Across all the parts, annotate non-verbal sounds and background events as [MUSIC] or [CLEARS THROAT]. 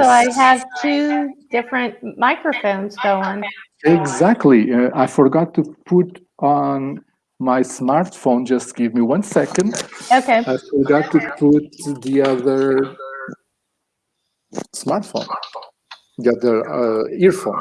So I have two different microphones going. Exactly. Uh, I forgot to put on my smartphone. Just give me one second. Okay. I forgot to put the other smartphone, the other uh, earphone.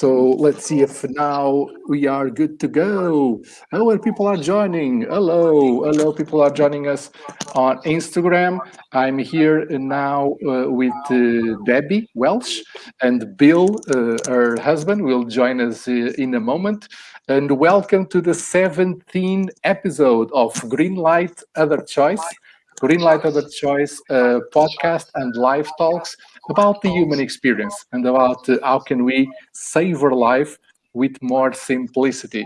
So let's see if now we are good to go. Hello, people are joining. Hello, hello, people are joining us on Instagram. I'm here now uh, with uh, Debbie Welsh and Bill, uh, her husband, will join us uh, in a moment. And welcome to the 17th episode of Green Light Other Choice. Green Light Other Choice uh, podcast and live talks about the human experience and about uh, how can we savor life with more simplicity.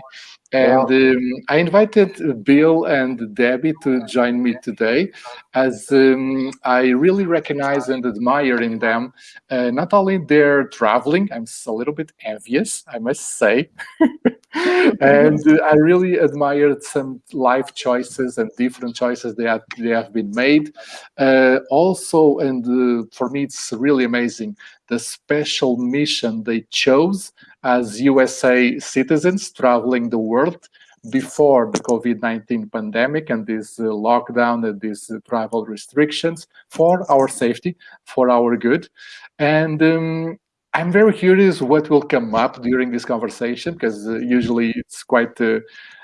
And um, I invited Bill and Debbie to join me today as um, I really recognize and admire in them uh, not only their traveling, I'm a little bit envious, I must say, [LAUGHS] and uh, [LAUGHS] I really admired some life choices and different choices that they have been made. Uh, also, and uh, for me, it's really amazing the special mission they chose as USA citizens traveling the world before the COVID-19 pandemic and this uh, lockdown and these uh, travel restrictions for our safety, for our good. And um, I'm very curious what will come up during this conversation because uh, usually it's quite uh,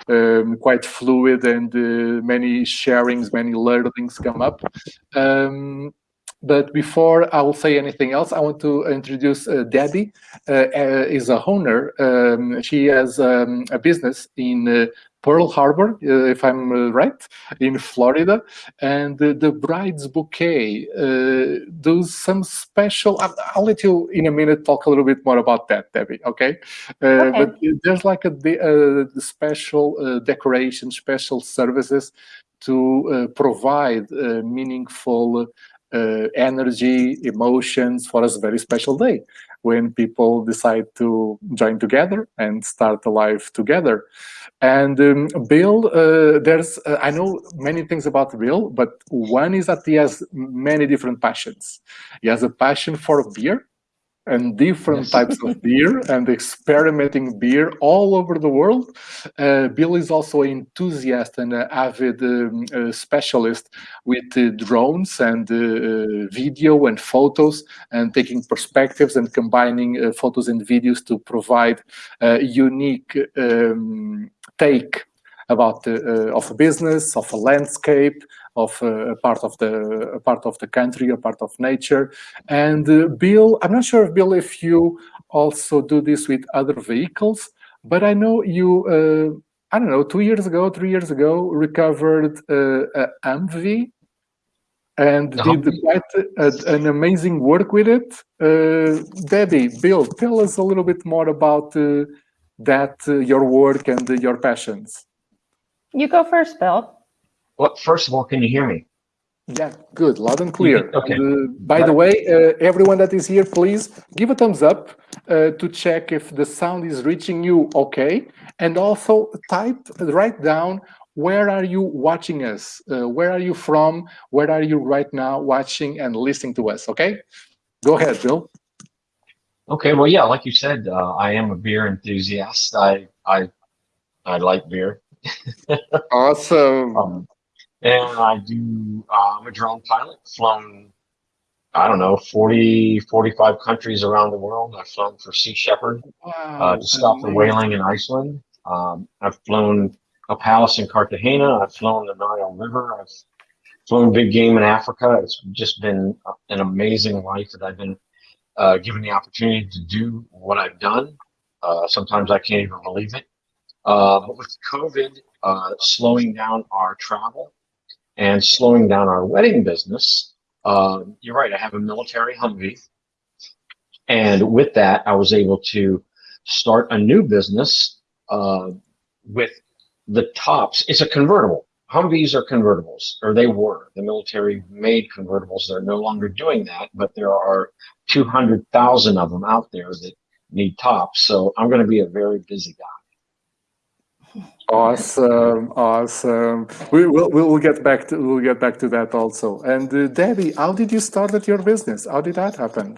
um, quite fluid and uh, many sharings, many learnings come up. Um, but before I will say anything else, I want to introduce uh, Debbie. Uh, uh, is a owner. Um, she has um, a business in Pearl Harbor, uh, if I'm uh, right, in Florida, and the Bride's Bouquet does some special. I'll, I'll, let you in a minute talk a little bit more about that, Debbie. Okay, okay. but there's like a, a special decoration, special services to provide meaningful uh, energy, emotions for a very special day when people decide to join together and start a life together. And um, Bill, uh, there's uh, I know many things about Bill, but one is that he has many different passions. He has a passion for beer, and different types of beer and experimenting beer all over the world. Uh, Bill is also an enthusiast and an avid um, uh, specialist with uh, drones and uh, uh, video and photos and taking perspectives and combining uh, photos and videos to provide a unique um, take about of a business, of a landscape, of uh, a part of the a part of the country, a part of nature. And uh, Bill, I'm not sure, if Bill, if you also do this with other vehicles, but I know you. Uh, I don't know, two years ago, three years ago, recovered uh, a Humvee and did quite a, an amazing work with it. Uh, Debbie, Bill, tell us a little bit more about uh, that, uh, your work and uh, your passions. You go first, Bill. Well, first of all, can you hear me? Yeah, good, loud and clear. Okay. And, uh, by the way, uh, everyone that is here, please give a thumbs up uh, to check if the sound is reaching you okay. And also type, write down, where are you watching us? Uh, where are you from? Where are you right now watching and listening to us, okay? Go ahead, Bill. Okay, well, yeah, like you said, uh, I am a beer enthusiast. I, I, I like beer. [LAUGHS] awesome. Um, and I do, uh, I'm a drone pilot, flown, I don't know, 40, 45 countries around the world. I've flown for Sea Shepherd wow, uh, to stop the whaling in Iceland. Um, I've flown a palace in Cartagena. I've flown the Nile River. I've flown big game in Africa. It's just been an amazing life that I've been uh, given the opportunity to do what I've done. Uh, sometimes I can't even believe it. Uh, but with COVID uh, slowing down our travel, and slowing down our wedding business, uh, you're right, I have a military Humvee. And with that, I was able to start a new business uh, with the tops. It's a convertible. Humvees are convertibles, or they were. The military made convertibles. They're no longer doing that, but there are 200,000 of them out there that need tops. So I'm going to be a very busy guy. Awesome, awesome. We will we'll get back to we'll get back to that also. And uh, Debbie, how did you start at your business? How did that happen?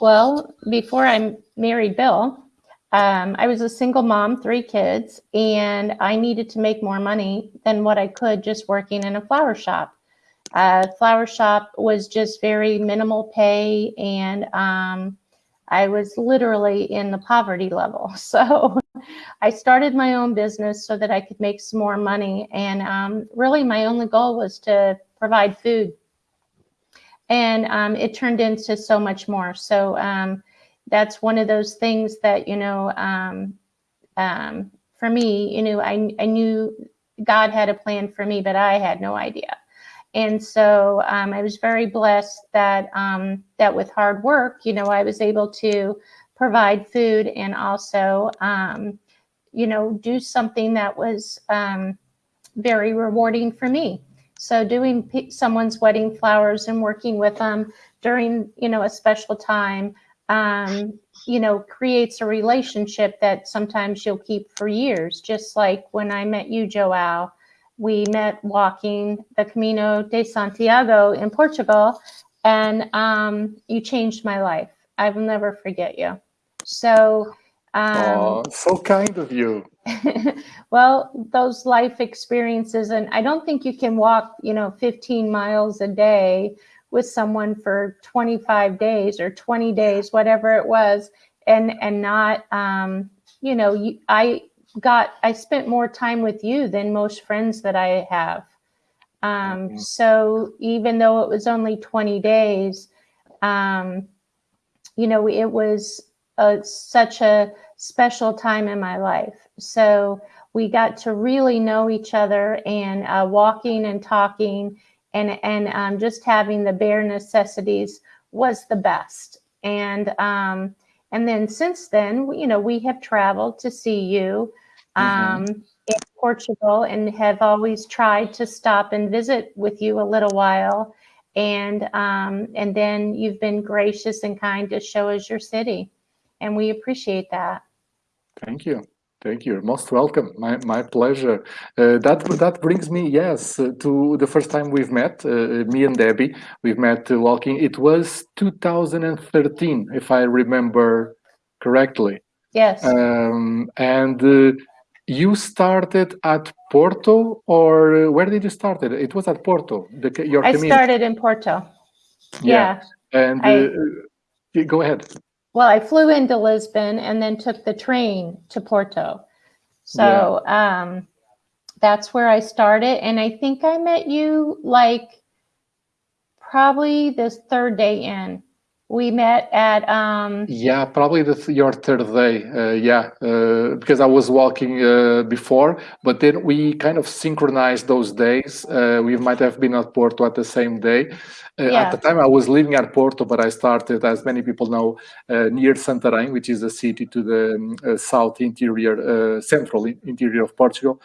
Well, before I married Bill, um, I was a single mom, three kids, and I needed to make more money than what I could just working in a flower shop. Uh, flower shop was just very minimal pay, and um, I was literally in the poverty level. [LAUGHS] So I started my own business so that I could make some more money. And um, really, my only goal was to provide food. And um, it turned into so much more. So um, that's one of those things that, you know, um, um, for me, you know, I, I knew God had a plan for me, but I had no idea. And so um, I was very blessed that um, that with hard work, you know, I was able to provide food and also, um, you know, do something that was um, very rewarding for me. So doing someone's wedding flowers and working with them during, you know, a special time, um, you know, creates a relationship that sometimes you'll keep for years. Just like when I met you, Joao, we met walking the Camino de Santiago in Portugal, and um, you changed my life. I will never forget you. So, um, oh, so kind of you. [LAUGHS] well, those life experiences, and I don't think you can walk, you know, 15 miles a day with someone for 25 days or 20 days, whatever it was, and and not, um, you know, you, I got I spent more time with you than most friends that I have. Um, mm-hmm. So even though it was only 20 days, um, you know, it was a, such a special time in my life. So we got to really know each other and uh, walking and talking and, and um, just having the bare necessities was the best. And, um, and then since then, you know, we have traveled to see you mm-hmm. um, in Portugal and have always tried to stop and visit with you a little while. And um, and then you've been gracious and kind to show us your city, and we appreciate that. Thank you. Thank you. Most welcome. My my pleasure. Uh, that that brings me yes uh, to the first time we've met. Uh, me and Debbie. We've met uh, walking. It was 2013, if I remember correctly. Yes. Um, and uh, you started at Porto, or where did you start? It, it was at Porto. The, your I community. started in Porto. Yeah. yeah. And I, uh, go ahead. Well, I flew into Lisbon and then took the train to Porto. So yeah. um, that's where I started. And I think I met you like probably this third day in we met at um yeah probably the your third day uh, yeah uh, because i was walking uh, before but then we kind of synchronized those days uh, we might have been at porto at the same day uh, yeah. at the time i was living at porto but i started as many people know uh, near santarém which is a city to the um, south interior central interior of portugal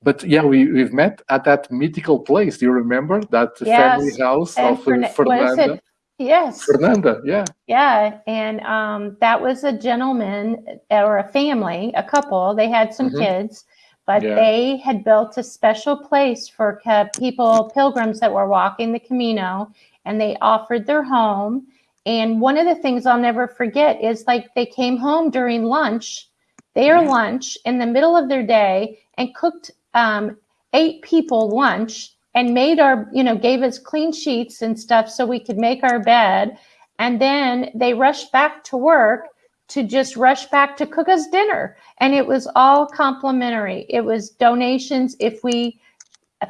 but yeah, we, we've met at that mythical place. Do you remember that yes. family house and of Fern Fernanda? Yes. Fernanda, yeah. Yeah. And um, that was a gentleman or a family, a couple. They had some mm-hmm. kids, but yeah. they had built a special place for people, pilgrims that were walking the Camino, and they offered their home. And one of the things I'll never forget is like they came home during lunch, their yeah. lunch in the middle of their day, and cooked um, eight people lunch and made our, you know, gave us clean sheets and stuff so we could make our bed. And then they rushed back to work to just rush back to cook us dinner. And it was all complimentary. It was donations if we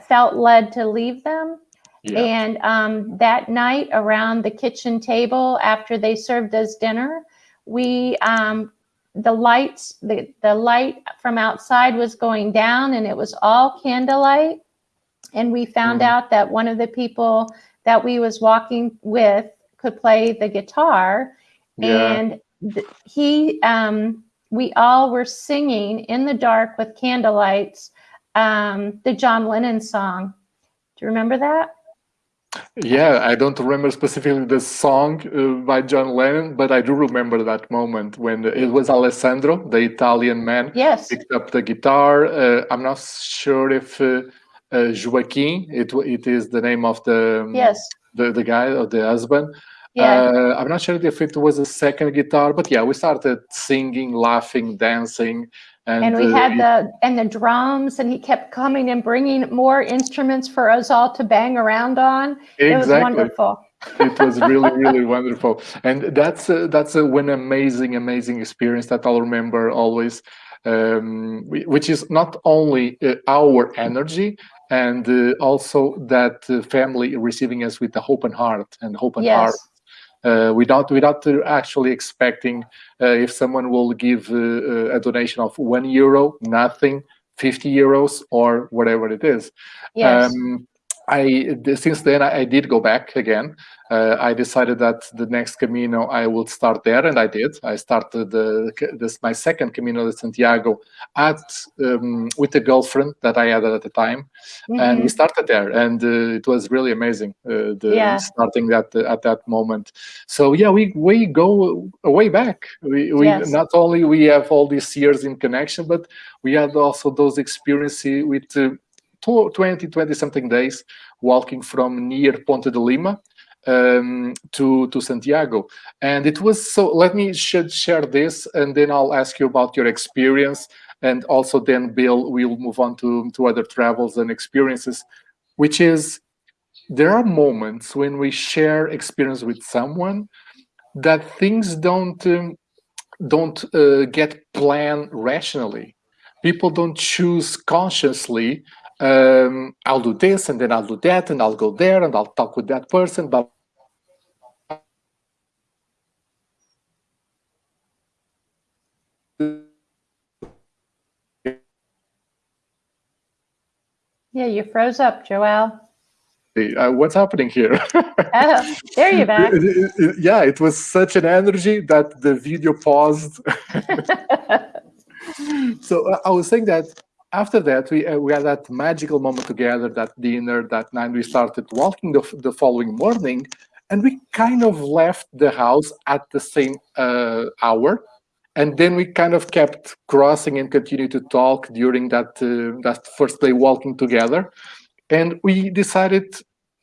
felt led to leave them. Yeah. And um, that night around the kitchen table, after they served us dinner, we um, the lights the, the light from outside was going down and it was all candlelight and we found mm. out that one of the people that we was walking with could play the guitar yeah. and he um, we all were singing in the dark with candlelights um, the john lennon song do you remember that Yeah, I don't remember specifically the song uh, by John Lennon, but I do remember that moment when it was Alessandro, the Italian man, yes. picked up the guitar. Uh, I'm not sure if uh, uh, Joaquin, it it is the name of the um, yes. the the guy or the husband. yeah. Uh, I'm not sure if it was a second guitar, but yeah, we started singing, laughing, dancing, and, and we uh, had the and the drums and he kept coming and bringing more instruments for us all to bang around on. It was exactly. wonderful. It was really [LAUGHS] really wonderful. And that's a, that's a, an amazing amazing experience that i'll remember always um, which is not only uh, our energy and uh, also that uh, family receiving us with the open heart and open heart uh, without without uh, actually expecting uh, if someone will give uh, a donation of one euro nothing 50 euros or whatever it is. Yes. Um, I since then I, I did go back again. Uh, I decided that the next Camino I would start there, and I did. I started the, this my second Camino de Santiago at um, with a girlfriend that I had at the time, and we Mhm. started there, and uh, it was really amazing. Uh, the Yeah. starting that at that moment. So yeah, we we go way back. We, we Yes. not only we have all these years in connection, but we had also those experiences with. Uh, 20 20 something days walking from near ponte de lima um, to to santiago. And it was so let me should share this and then i'll ask you about your experience. And also then bill we'll move on to to other travels and experiences which is there are moments when we share experience with someone that things don't um, don't uh, get planned rationally. People don't choose consciously um, i'll do this and then i'll do that and i'll go there and i'll talk with that person but yeah you froze up joelle. Uh, what's happening here? [LAUGHS] Oh, there you're back. It- it- it- yeah it was such an energy that the video paused. [LAUGHS] [LAUGHS] So uh, I was saying that after that we uh, we had that magical moment together, that dinner, that night we started walking the, the following morning, and we kind of left the house at the same uh, hour, and then we kind of kept crossing and continued to talk during that uh, that first day walking together, and we decided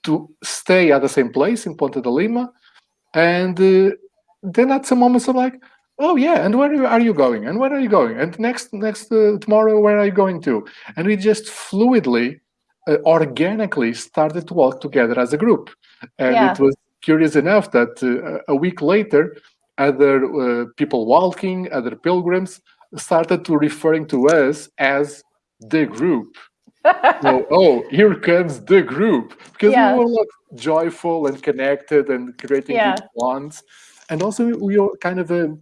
to stay at the same place in Ponte de Lima, and uh, then at some moments I'm like, oh yeah and where are you going? And where are you going? And next next uh, tomorrow where are you going to? And we just fluidly uh, organically started to walk together as a group. And Yeah. it was curious enough that uh, a week later other uh, people walking other pilgrims started to referring to us as the group. [LAUGHS] So, oh here comes the group. Because Yeah. we were like joyful and connected and creating Yeah. bonds. And also we were kind of a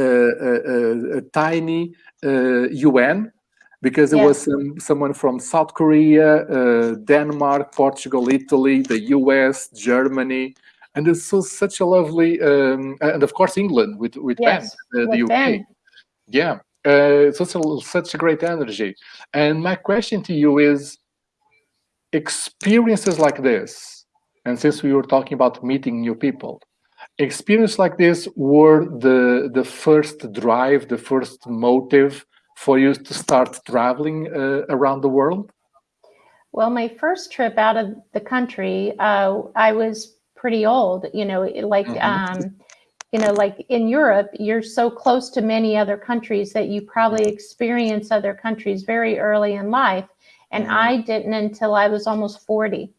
a, a tiny uh, UN because there Yeah. was some, someone from South Korea, uh, Denmark, Portugal, Italy, the US, Germany, and it's so such a lovely, um, and of course England with with Yes, Ben, uh, the with UK. Ben. Yeah, uh, such a such a great energy. And my question to you is, experiences like this, and since we were talking about meeting new people, experience like this were the the first drive, the first motive for you to start traveling uh, around the world? Well, my first trip out of the country, uh, I was pretty old. You know, like Mhm. um, you know, like in Europe, you're so close to many other countries that you probably experience other countries very early in life, and Mhm. I didn't until I was almost forty.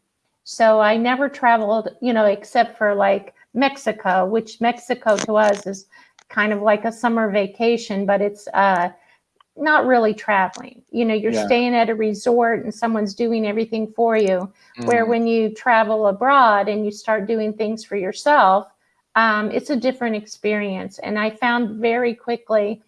So I never traveled, you know, except for like Mexico, which Mexico to us is kind of like a summer vacation, but it's uh, not really traveling. You know, you're Yeah. staying at a resort and someone's doing everything for you. Where Mm, when you travel abroad and you start doing things for yourself, um, it's a different experience. And I found very quickly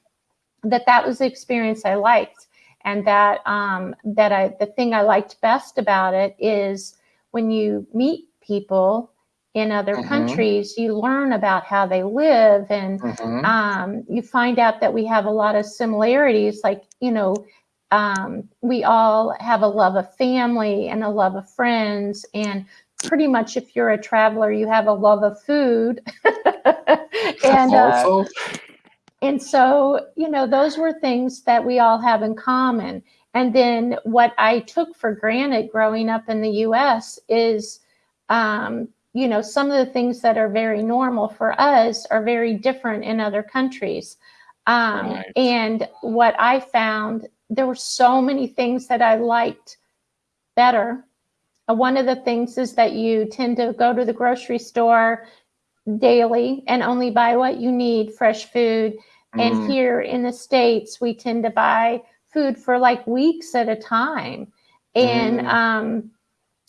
that that was the experience I liked, and that um, that I the thing I liked best about it is when you meet people in other Mhm. countries, you learn about how they live and mhm. um, you find out that we have a lot of similarities. Like, you know, um, we all have a love of family and a love of friends, and pretty much if you're a traveler, you have a love of food. [LAUGHS] and uh, and so, you know, those were things that we all have in common. And then what I took for granted growing up in the US is, um, you know, some of the things that are very normal for us are very different in other countries. Um, Right. And what I found, there were so many things that I liked better. Uh, One of the things is that you tend to go to the grocery store daily and only buy what you need, fresh food. And mm, here in the States, we tend to buy food for like weeks at a time. And Mm. um,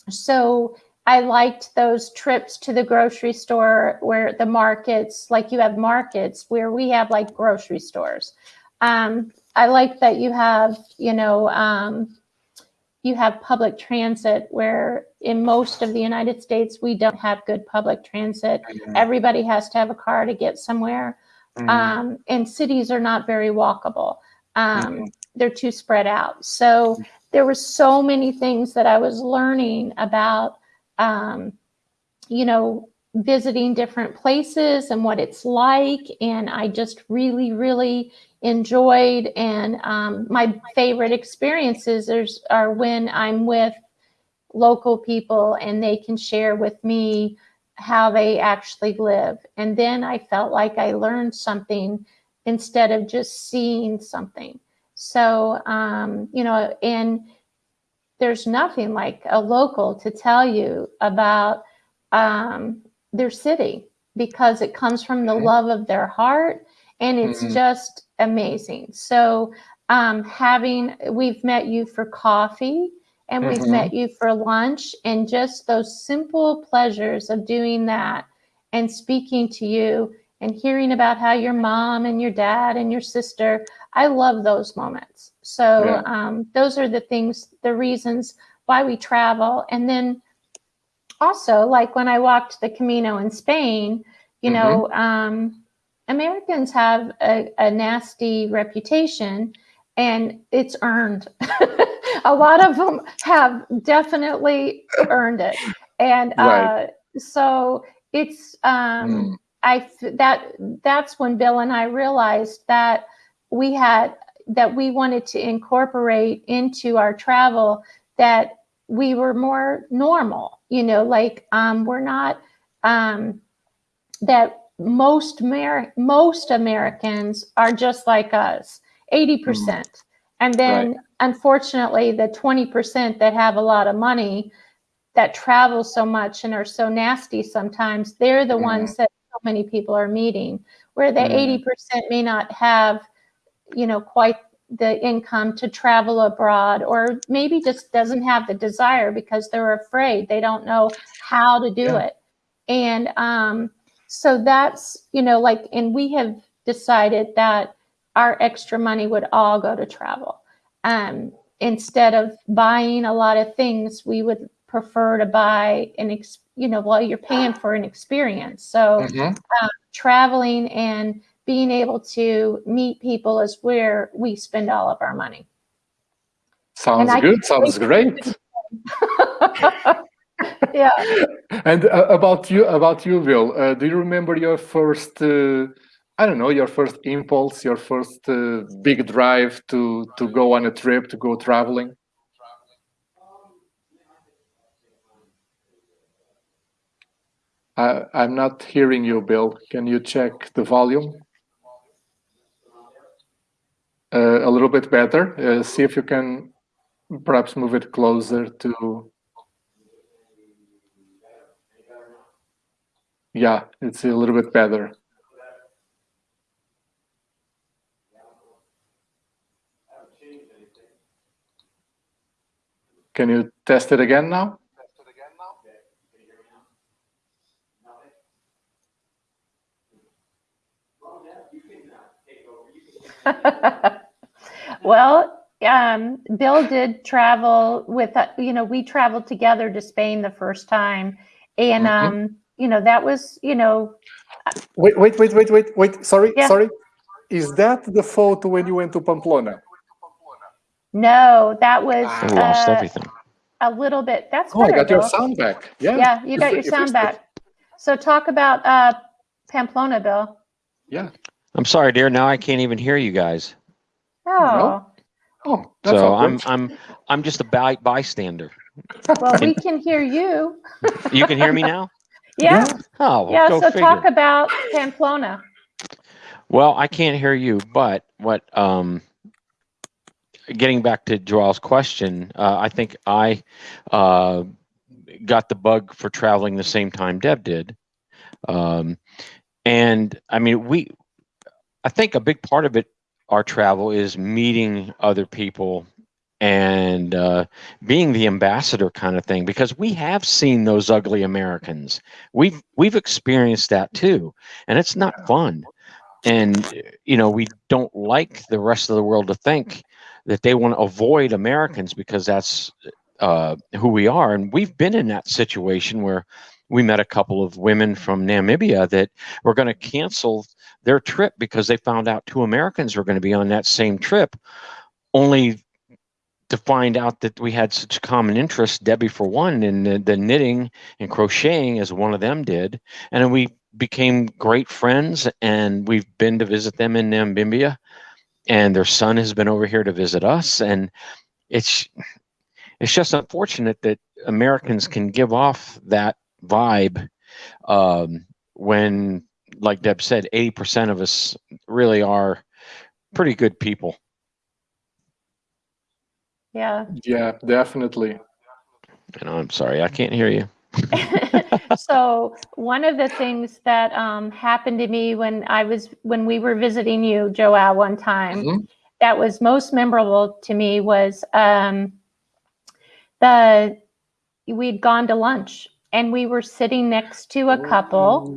so I liked those trips to the grocery store where the markets, like you have markets where we have like grocery stores. Um, I like that you have, you know, um, you have public transit where in most of the United States, we don't have good public transit. mm, Everybody has to have a car to get somewhere mm, um, and cities are not very walkable. Um, Mhm. They're too spread out. So there were so many things that I was learning about, um, you know, visiting different places and what it's like. And I just really, really enjoyed. And um, my favorite experiences are when I'm with local people and they can share with me how they actually live. And then I felt like I learned something instead of just seeing something. So, um, you know, and there's nothing like a local to tell you about um, their city because it comes from the love of their heart and it's Mhm. just amazing. So, um, having, we've met you for coffee and we've Mhm. met you for lunch and just those simple pleasures of doing that and speaking to you and hearing about how your mom and your dad and your sister i love those moments so Yeah. um, those are the things the reasons why we travel. And then also like when i walked the camino in spain you know um, americans have a, a nasty reputation and it's earned. [LAUGHS] A lot of them have definitely earned it. And Right. uh, so it's um, mm, I that that's when Bill and I realized that we had that we wanted to incorporate into our travel that we were more normal. You know, like um, we're not um, that most Amer- most Americans are just like us, eighty percent, and then unfortunately the twenty percent that have a lot of money that travel so much and are so nasty sometimes they're the Mhm. ones that so many people are meeting where the Mhm. 80% may not have you know quite the income to travel abroad or maybe just doesn't have the desire because they're afraid they don't know how to do Yeah. it and um so that's you know like and we have decided that our extra money would all go to travel um instead of buying a lot of things we would prefer to buy an ex you know well you're paying for an experience so mhm. traveling and being able to meet people is where we spend all of our money Sounds good. Sounds great. [LAUGHS] yeah And uh, about you, about you, Bill. Uh, do you remember your first? Uh, I don't know, your first impulse, your first uh, big drive to to go on a trip, to go traveling. I, I'm not hearing you, Bill. Can you check the volume? Uh, a little bit better. Uh, see if you can perhaps move it closer to. Yeah, it's a little bit better. Can you test it again now? [LAUGHS] well um, bill did travel with uh, you know we traveled together to spain the first time and Mhm. um, you know that was you know Wait, wait, wait, wait, wait, wait. Sorry, Yeah. sorry. Is that the photo when you went to Pamplona? no that was I I lost uh, everything. a little bit. That's Oh, I better, got your sound back. Yeah. Yeah, you you got fi- your sound back. So talk about uh, Pamplona, Bill. Yeah. I'm sorry, dear. Now I can't even hear you guys. Oh, Oh, that's so I'm. I'm I'm just a by, bystander. well, we can hear you. [LAUGHS] You can hear me now? [LAUGHS] Yeah, Oh, well, yeah. So figure. talk about Pamplona. Well, I can't hear you, but what um getting back to Joel's question, uh, I think I uh got the bug for traveling the same time Deb did. Um and I mean we I think a big part of it our travel is meeting other people and uh, being the ambassador kind of thing because we have seen those ugly Americans. We've we've experienced that too, and it's not fun. And you know we don't like the rest of the world to think that they want to avoid americans because that's uh, who we are. And we've been in that situation where we met a couple of women from namibia that were going to cancel their trip because they found out two americans were going to be on that same trip only to find out that we had such common interests debbie for one in the, the knitting and crocheting as one of them did. And we became great friends and we've been to visit them in Namibia and their son has been over here to visit us. And it's it's just unfortunate that Americans can give off that vibe um, when like Deb said 80% of us really are pretty good people Yeah. Yeah, definitely. and I'm sorry I can't hear you [LAUGHS] so one of the things that um, happened to me when I was when we were visiting you, Joelle, one time Mhm. that was most memorable to me was um, the we'd gone to lunch and we were sitting next to a couple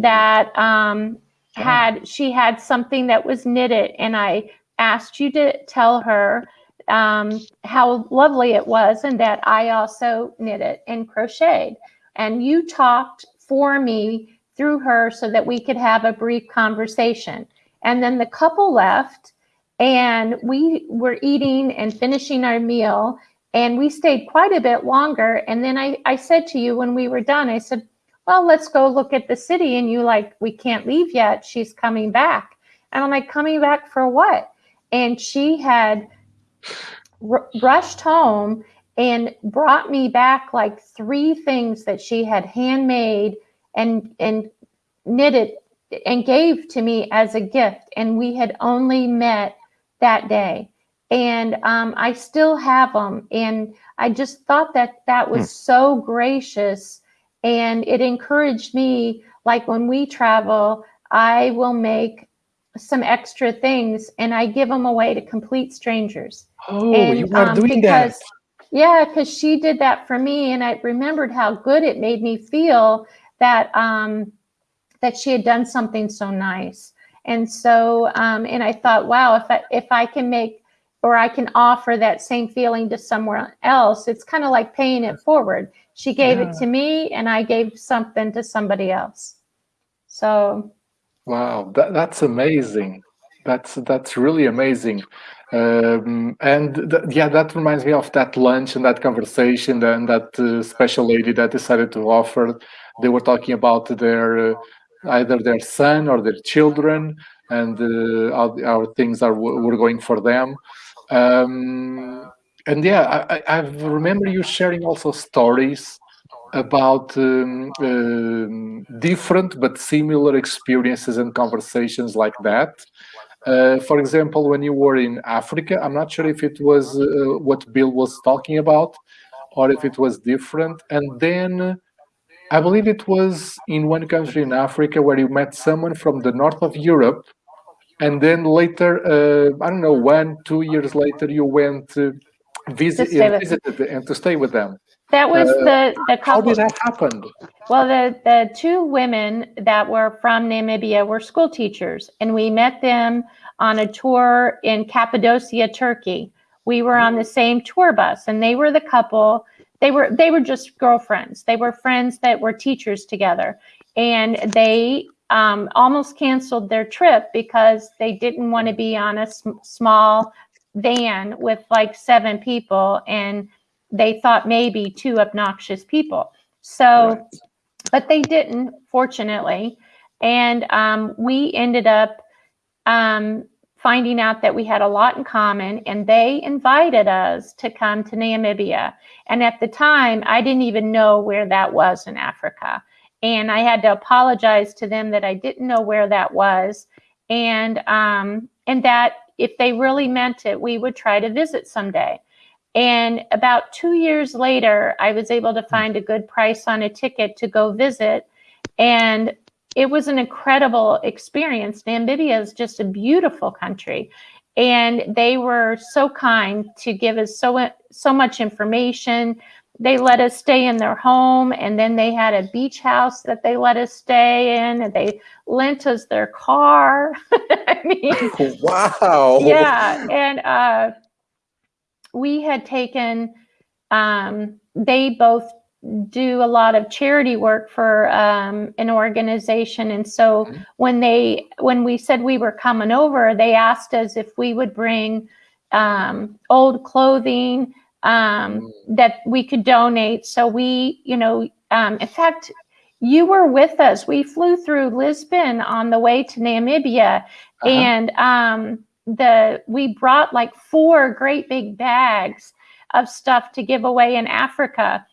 that um, had she had something that was knitted and I asked you to tell her um, how lovely it was and that I also knitted and crocheted. And you talked for me through her so that we could have a brief conversation. And then the couple left and we were eating and finishing our meal and we stayed quite a bit longer. And then I, I said to you when we were done, I said, well, let's go look at the city. And you like, we can't leave yet. She's coming back. And I'm like, coming back for what? And she had r- rushed home and brought me back like three things that she had handmade and and knitted and gave to me as a gift and we had only met that day and um, i still have them and i just thought that that was so gracious and it encouraged me like when we travel i will make some extra things and i give them away to complete strangers Oh, And, you are um, doing that. because- yeah, because she did that for me, and I remembered how good it made me feel that um, that she had done something so nice. And so, um, and I thought, wow, if I if I can make or I can offer that same feeling to someone else, it's kind of like paying it forward. She gave it to me, and I gave something to somebody else. So Wow, that, that's amazing. That's that's really amazing. Um, and th- yeah, that reminds me of that lunch and that conversation and that uh, special lady that decided to offer. They were talking about their uh, either their son or their children and uh, how, how things are were going for them. Um, and yeah, I, I remember you sharing also stories about um, um, different but similar experiences and conversations like that. Uh, for example, when you were in Africa, I'm not sure if it was uh, what Bill was talking about or if it was different. And then I believe it was in one country in Africa where you met someone from the north of Europe. And then later, uh, I don't know, one, two years later, you went to visit, visited and to stay with them. that was Uh, the the How couple. did that happen? Well, the, the two women that were from Namibia were school teachers, and we met them on a tour in Cappadocia, Turkey. We were on the same tour bus, and they were the couple. They were they were just girlfriends. They were friends that were teachers together, and they um, almost canceled their trip because they didn't want to be on a sm- small van with like seven people and they thought maybe two obnoxious people. So, Right. but they didn't, fortunately. And um, we ended up um, finding out that we had a lot in common, and they invited us to come to Namibia. And at the time, I didn't even know where that was in Africa. And I had to apologize to them that I didn't know where that was, and um, and that if they really meant it, we would try to visit someday. And about two years later, I was able to find a good price on a ticket to go visit. And it was an incredible experience. Namibia is just a beautiful country. And they were so kind to give us so, so much information. They let us stay in their home, and then they had a beach house that they let us stay in, and they lent us their car. [LAUGHS] I mean, [LAUGHS] Wow. yeah and uh we had taken um they both do a lot of charity work for um an organization and so Mhm. when they when we said we were coming over they asked us if we would bring um old clothing um Mm. that we could donate so we you know um in fact you were with us we flew through lisbon on the way to namibia Uh-huh. and um, the we brought like four great big bags of stuff to give away in Africa.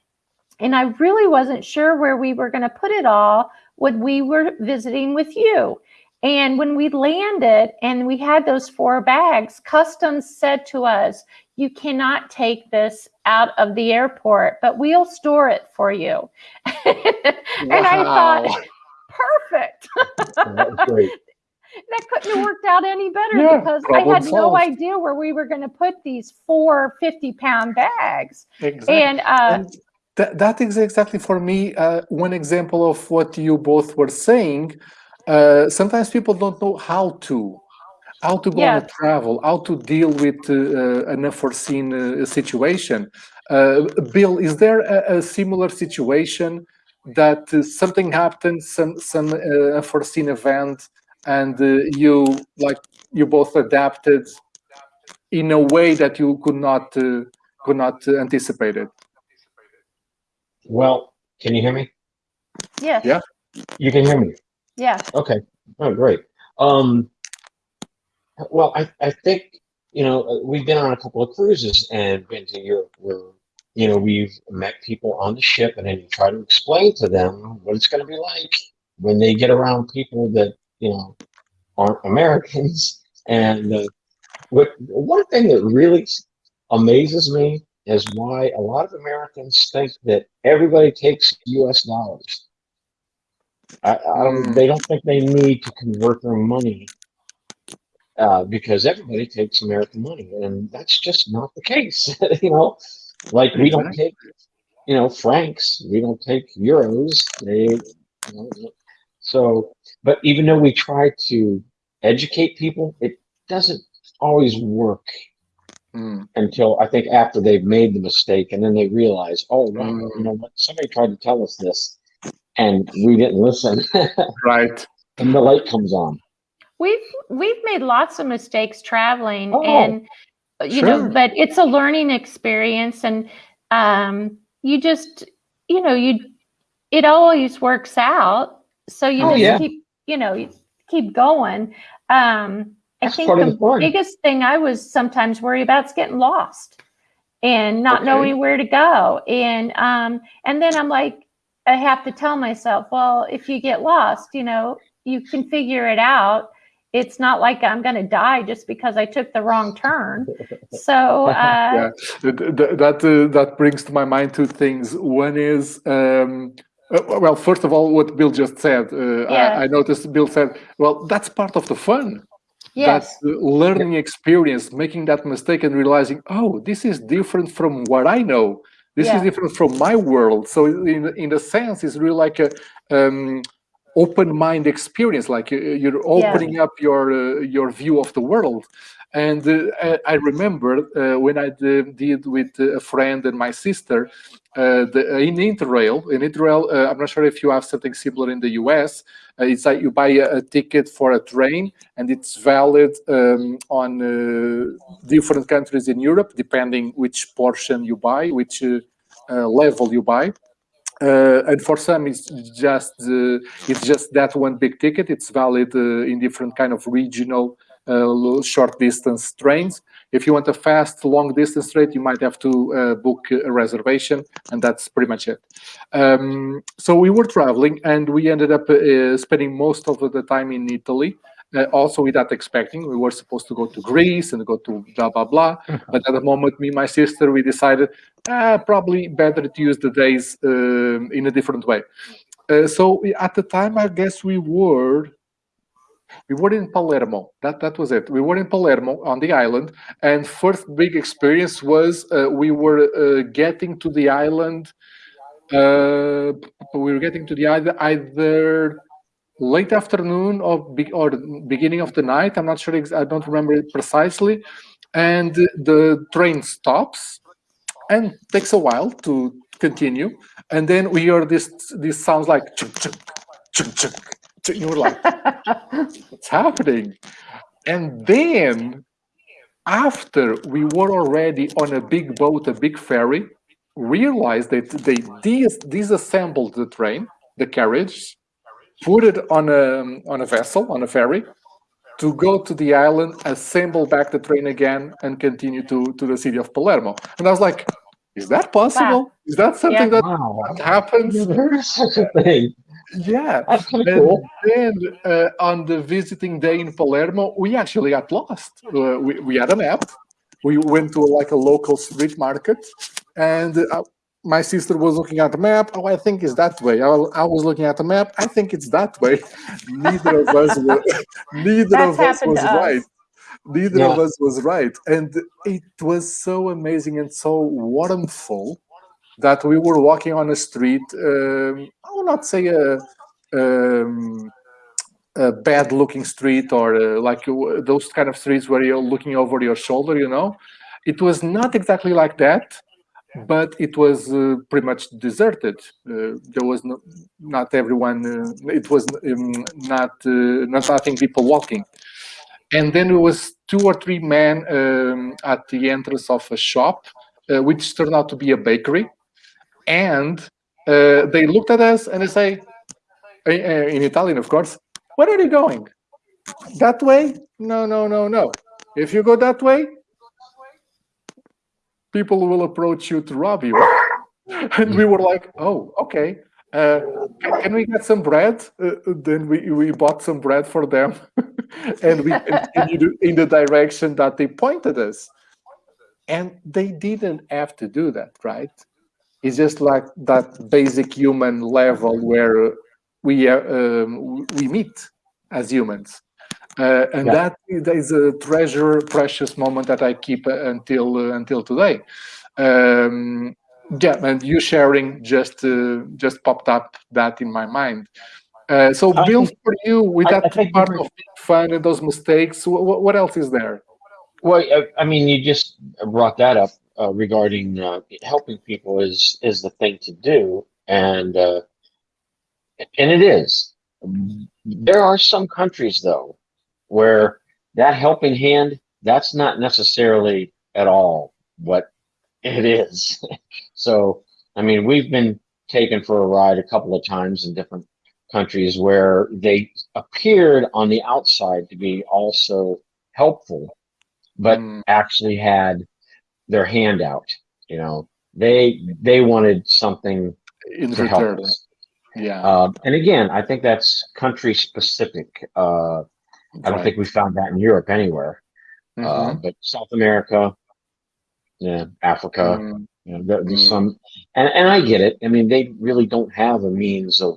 And I really wasn't sure where we were going to put it all when we were visiting with you. And when we landed and we had those four bags, customs said to us, You cannot take this out of the airport, but we'll store it for you. [LAUGHS] and I thought, Perfect. That was [LAUGHS] great. that couldn't have worked out any better Yeah, because I problem had no idea where we were going to put these four 50 pound bags. Exactly. And uh, and that, that is exactly for me uh, one example of what you both were saying uh, sometimes people don't know how to how to go on a travel how to deal with uh, uh, an unforeseen uh, situation uh, bill is there a, a similar situation that uh, something happened some some uh, unforeseen event and uh, you like you both adapted in a way that you could not uh, could not uh, anticipate it Well, can you hear me? yes, Yeah. You can hear me. yeah, Okay. Oh, great. Um, well, I, I think, you know, uh, we've been on a couple of cruises and been to Europe where, you know, we've met people on the ship and then you try to explain to them what it's going to be like when they get around people that, you know, aren't Americans. [LAUGHS] And uh, what one thing that really amazes me is why a lot of Americans think that everybody takes U.S. dollars. I, I don't. Mm. They don't think they need to convert their money uh, because everybody takes American money, and that's just not the case. [LAUGHS] you know, like we don't take, you know, francs. We don't take euros. They, you know, so. But even though we try to educate people, it doesn't always work Mm. until I think after they've made the mistake and then they realize, oh wow, Mm. you know what? Somebody tried to tell us this, and we didn't listen, [LAUGHS] Right. and the light comes on. We've we've made lots of mistakes traveling, Oh, and you know, but it's a learning experience, and um, you just you know you it always works out. So you Oh, just yeah. keep you know you keep going. Um, I That's think the the biggest thing I was sometimes worried about is getting lost and not Okay. knowing where to go. And um, and then I'm like, I have to tell myself, well, if you get lost, you know, you can figure it out. It's not like I'm going to die just because I took the wrong turn. So [LAUGHS] uh, yeah, Th- th- that uh, that brings to my mind two things. One is, um, uh, well, first of all, what Bill just said. Uh, Yeah. I, I noticed Bill said, "Well, that's part of the fun. yes, That's the learning experience, making that mistake and realizing, oh, this is different from what I know. This Yeah. is different from my world. So, in in a sense, it's really like a um, open mind experience. Like uh, you're opening up your uh, your view of the world. And uh, I- I remember uh, when I did with a friend and my sister, uh, the, in Interrail, in Interrail, uh, I'm not sure if you have something similar in the US. Uh, it's like you buy a, a, ticket for a train and it's valid um, on uh, different countries in Europe, depending which portion you buy, which uh, uh, level you buy. And for some, it's just it's just that one big ticket. It's valid in different kind of regional short distance trains. If you want a fast, long distance trade, you might have to uh, book a reservation, and that's pretty much it. Um, so we were traveling, and we ended up uh, spending most of the time in Italy. Uh, also without expecting, we were supposed to go to Greece and go to blah blah blah. [LAUGHS] but at the moment, me and my sister, we decided ah, probably better to use the days um, in a different way. Uh, so at the time, I guess we were we were in Palermo. That that was it. We were in Palermo on the island, and first big experience was uh, we were uh, getting to the island. Uh, we were getting to the either either late afternoon or be, or beginning of the night. I'm not sure. I don't remember it precisely. And the train stops and takes a while to continue. And then we hear this. This sounds like chuk chuk chuk chuk you were like, [LAUGHS] what's happening? And then after we were already on a big boat, a big ferry, realized that they dis disassembled the train, the carriage, put it on a on a vessel, on a ferry, to go to the island, assemble back the train again, and continue to to the city of Palermo. And I was like, is that possible? Wow. Is that something yeah. that, wow. that happens? Never heard such a thing. Yeah, that's kind of cool. Then uh, on the visiting day in Palermo, we actually got lost. Uh, we, we had a map. We went to like a local street market, and uh, my sister was looking at the map. Oh, I think it's that way. I, I, was looking at the map. I think it's that way. [LAUGHS] neither of us were, [LAUGHS] neither That's of us was right. Us. Neither yeah. of us was right, and it was so amazing and so warmful that we were walking on a street. Um, I will not say a, um, a bad-looking street or uh, like uh, those kind of streets where you're looking over your shoulder. You know, it was not exactly like that, but it was uh, pretty much deserted. Uh, there was no, not everyone. Uh, it was um, not uh, not nothing people walking. And then there was two or three men um, at the entrance of a shop, which turned out to be a bakery and uh, they looked at us and they say, in Italian, of course, where are you going? That way? No, no, no, no. If you go that way, people will approach you to rob you. [LAUGHS] and we were like, oh, okay. Uh, can we get some bread? Uh, then we, we bought some bread for them. [LAUGHS] and we continued in the direction that they pointed us. And they didn't have to do that, right? It's just like that basic human level where we uh, um, we meet as humans. Uh, and yeah. that is a treasure, precious moment that I keep until uh, until today. Um, yeah, and you sharing just uh, just popped up that in my mind. Uh, so, I Bill, think, for you, with I, that I part of fun and those mistakes, what, what else is there? Well, I mean, you just brought that up uh, regarding uh, helping people is is the thing to do, and uh, and it is. There are some countries though where that helping hand that's not necessarily at all what it is. [LAUGHS] so I mean, we've been taken for a ride a couple of times in different countries where they appeared on the outside to be also helpful, but mm. actually had their hand out. You know, they they wanted something in to return. help us. Yeah. Uh, and again, I think that's country specific. Uh, I don't think we found that in Europe anywhere. Mm -hmm. uh, but South America, yeah, Africa, mm. you know, there's mm. some, and, and I get it. I mean, they really don't have a means of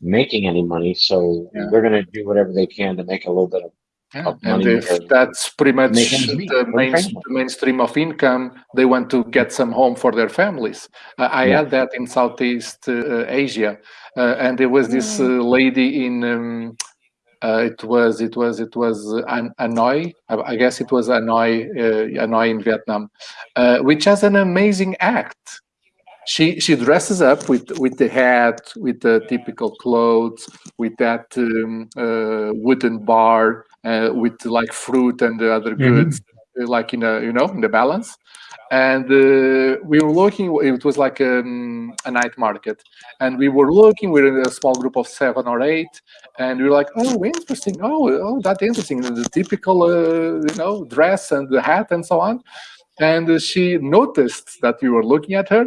making any money, so yeah. they're going to do whatever they can to make a little bit of yeah. And if that's pretty much the, main, the, mainstream of income, they want to get some home for their families. Uh, I yeah. had that in Southeast uh, Asia, uh, and there was this uh, lady in. Um, uh, it was it was it was An Hanoi. I guess it was Hanoi, uh, Hanoi in Vietnam, which has an amazing act she she dresses up with with the hat, with the typical clothes, with that um, uh, wooden bar, uh, with like fruit and the other Mhm. goods, uh, like in a you know in the balance. And uh, we were looking. It was like um, a night market, and we were looking. We were in a small group of seven or eight, and we were like, "Oh, interesting! Oh, oh, that's interesting! The typical, uh, you know, dress and the hat and so on." And she noticed that we were looking at her.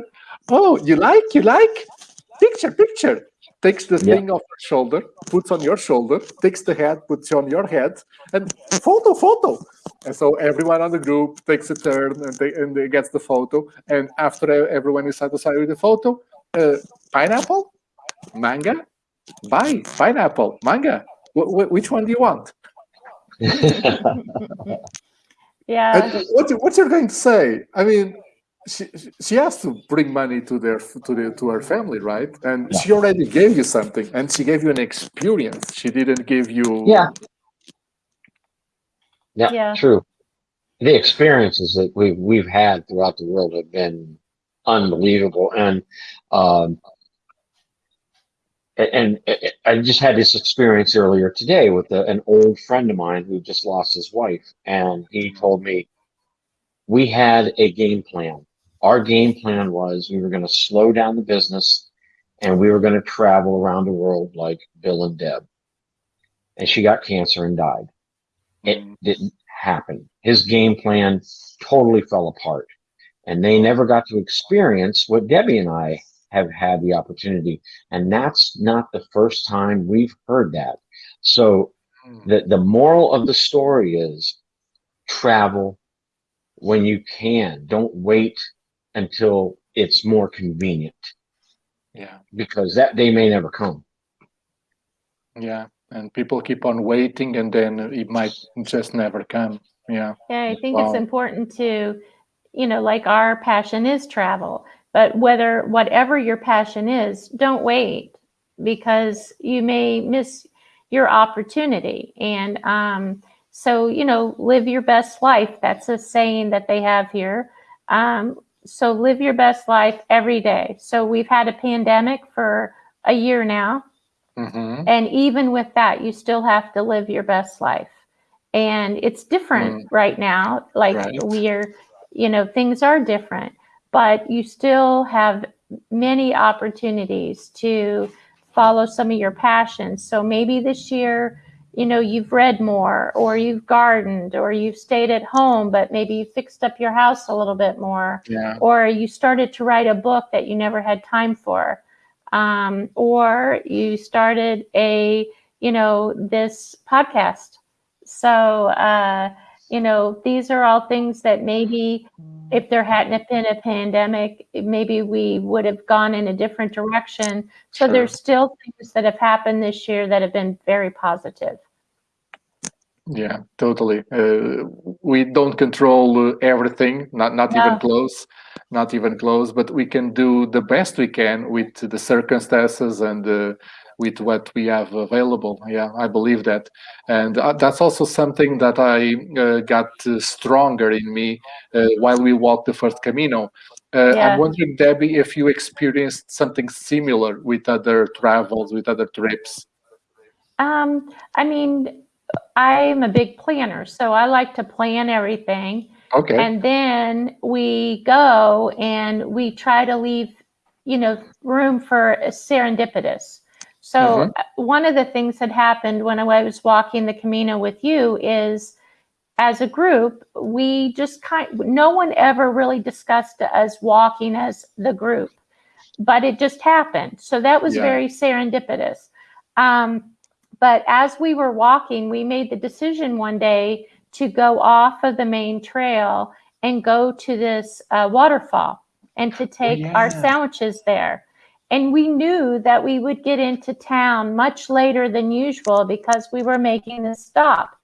Oh, you like? You like? Picture, picture. Takes the Yeah. thing off her shoulder, puts on your shoulder, takes the hat, puts on your head, and photo, photo. And so everyone on the group takes a turn and, they, and they gets the photo. And after everyone is satisfied with the photo, uh, pineapple, manga, buy pineapple, manga. Wh- wh- which one do you want? [LAUGHS] Yeah. And what you- what you're going to say? I mean, she she has to bring money to their to the to her family, right? And Yeah. she already gave you something, and she gave you an experience. She didn't give you. Yeah. Yeah, Yeah. true. The experiences that we've we've had throughout the world have been unbelievable, and um, and I- I just had this experience earlier today with a, an old friend of mine who just lost his wife, and he told me we had a game plan. Our game plan was we were going to slow down the business, and we were going to travel around the world like Bill and Deb. And she got cancer and died it Mm, didn't happen. His game plan totally fell apart. And they never got to experience what Debbie and I have had the opportunity. And that's not the first time we've heard that. So mm, the, the moral of the story is travel when you can. Don't wait until it's more convenient yeah, because that day may never come. yeah. And people keep on waiting, and then it might just never come. Yeah. Yeah, I think Wow. it's important to, you know, like our passion is travel, but whether whatever your passion is, don't wait because you may miss your opportunity. And um, so, you know, live your best life. That's a saying that they have here. Um, so live your best life every day. So we've had a pandemic for a year now. hmm And even with that, you still have to live your best life. And it's different right now. Like Right. we're, you know, things are different, but you still have many opportunities to follow some of your passions. So maybe this year, you know, you've read more or you've gardened or you've stayed at home, but maybe you fixed up your house a little bit more Yeah. or you started to write a book that you never had time for um, or you started a you know this podcast so uh, you know these are all things that maybe if there hadn't been a pandemic maybe we would have gone in a different direction so Sure. there's still things that have happened this year that have been very positive Yeah, totally. Uh, we don't control everything, not not even close, not even close. But we can do the best we can with the circumstances and uh, with what we have available. Yeah, I believe that, and uh, that's also something that I uh, got uh, stronger in me uh, while we walked the first Camino. Uh, Yeah. I'm wondering, Debbie, if you experienced something similar with other travels, with other trips. um, i mean i'm a big planner so i like to plan everything Okay. And then we go and we try to leave, you know, room for serendipitous. So Mhm. uh, one of the things that happened when I was walking the Camino with you is as a group, we just kind no one ever really discussed us walking as the group, but it just happened. So that was Yeah. very serendipitous. Um, but as we were walking, we made the decision one day to go off of the main trail and go to this uh, waterfall and to take our yeah. sandwiches there. And we knew that we would get into town much later than usual because we were making this stop.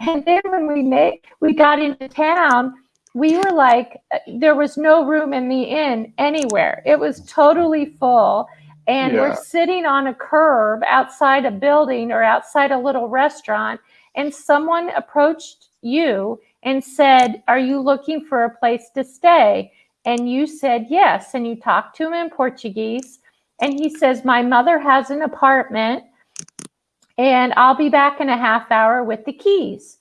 And then when we made, we got into town, we were like, uh, there was no room in the inn anywhere. It was totally full. And Yeah. we're sitting on a curb outside a building or outside a little restaurant. And someone approached you and said, Are you looking for a place to stay? And you said yes. And you talked to him in Portuguese. And he says, My mother has an apartment and I'll be back in a half hour with the keys.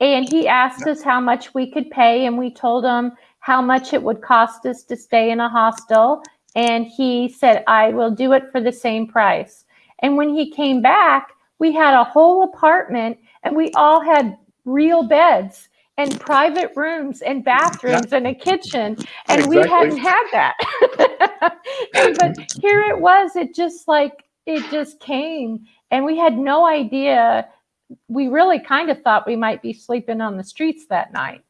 And he asked us how much we could pay. And we told him how much it would cost us to stay in a hostel. And he said, I will do it for the same price. And when he came back, we had a whole apartment and we all had real beds and private rooms and bathrooms yeah. and a kitchen and exactly. we hadn't had that. [LAUGHS] And, but here it was it just like it just came and we had no idea. We really kind of thought we might be sleeping on the streets that night.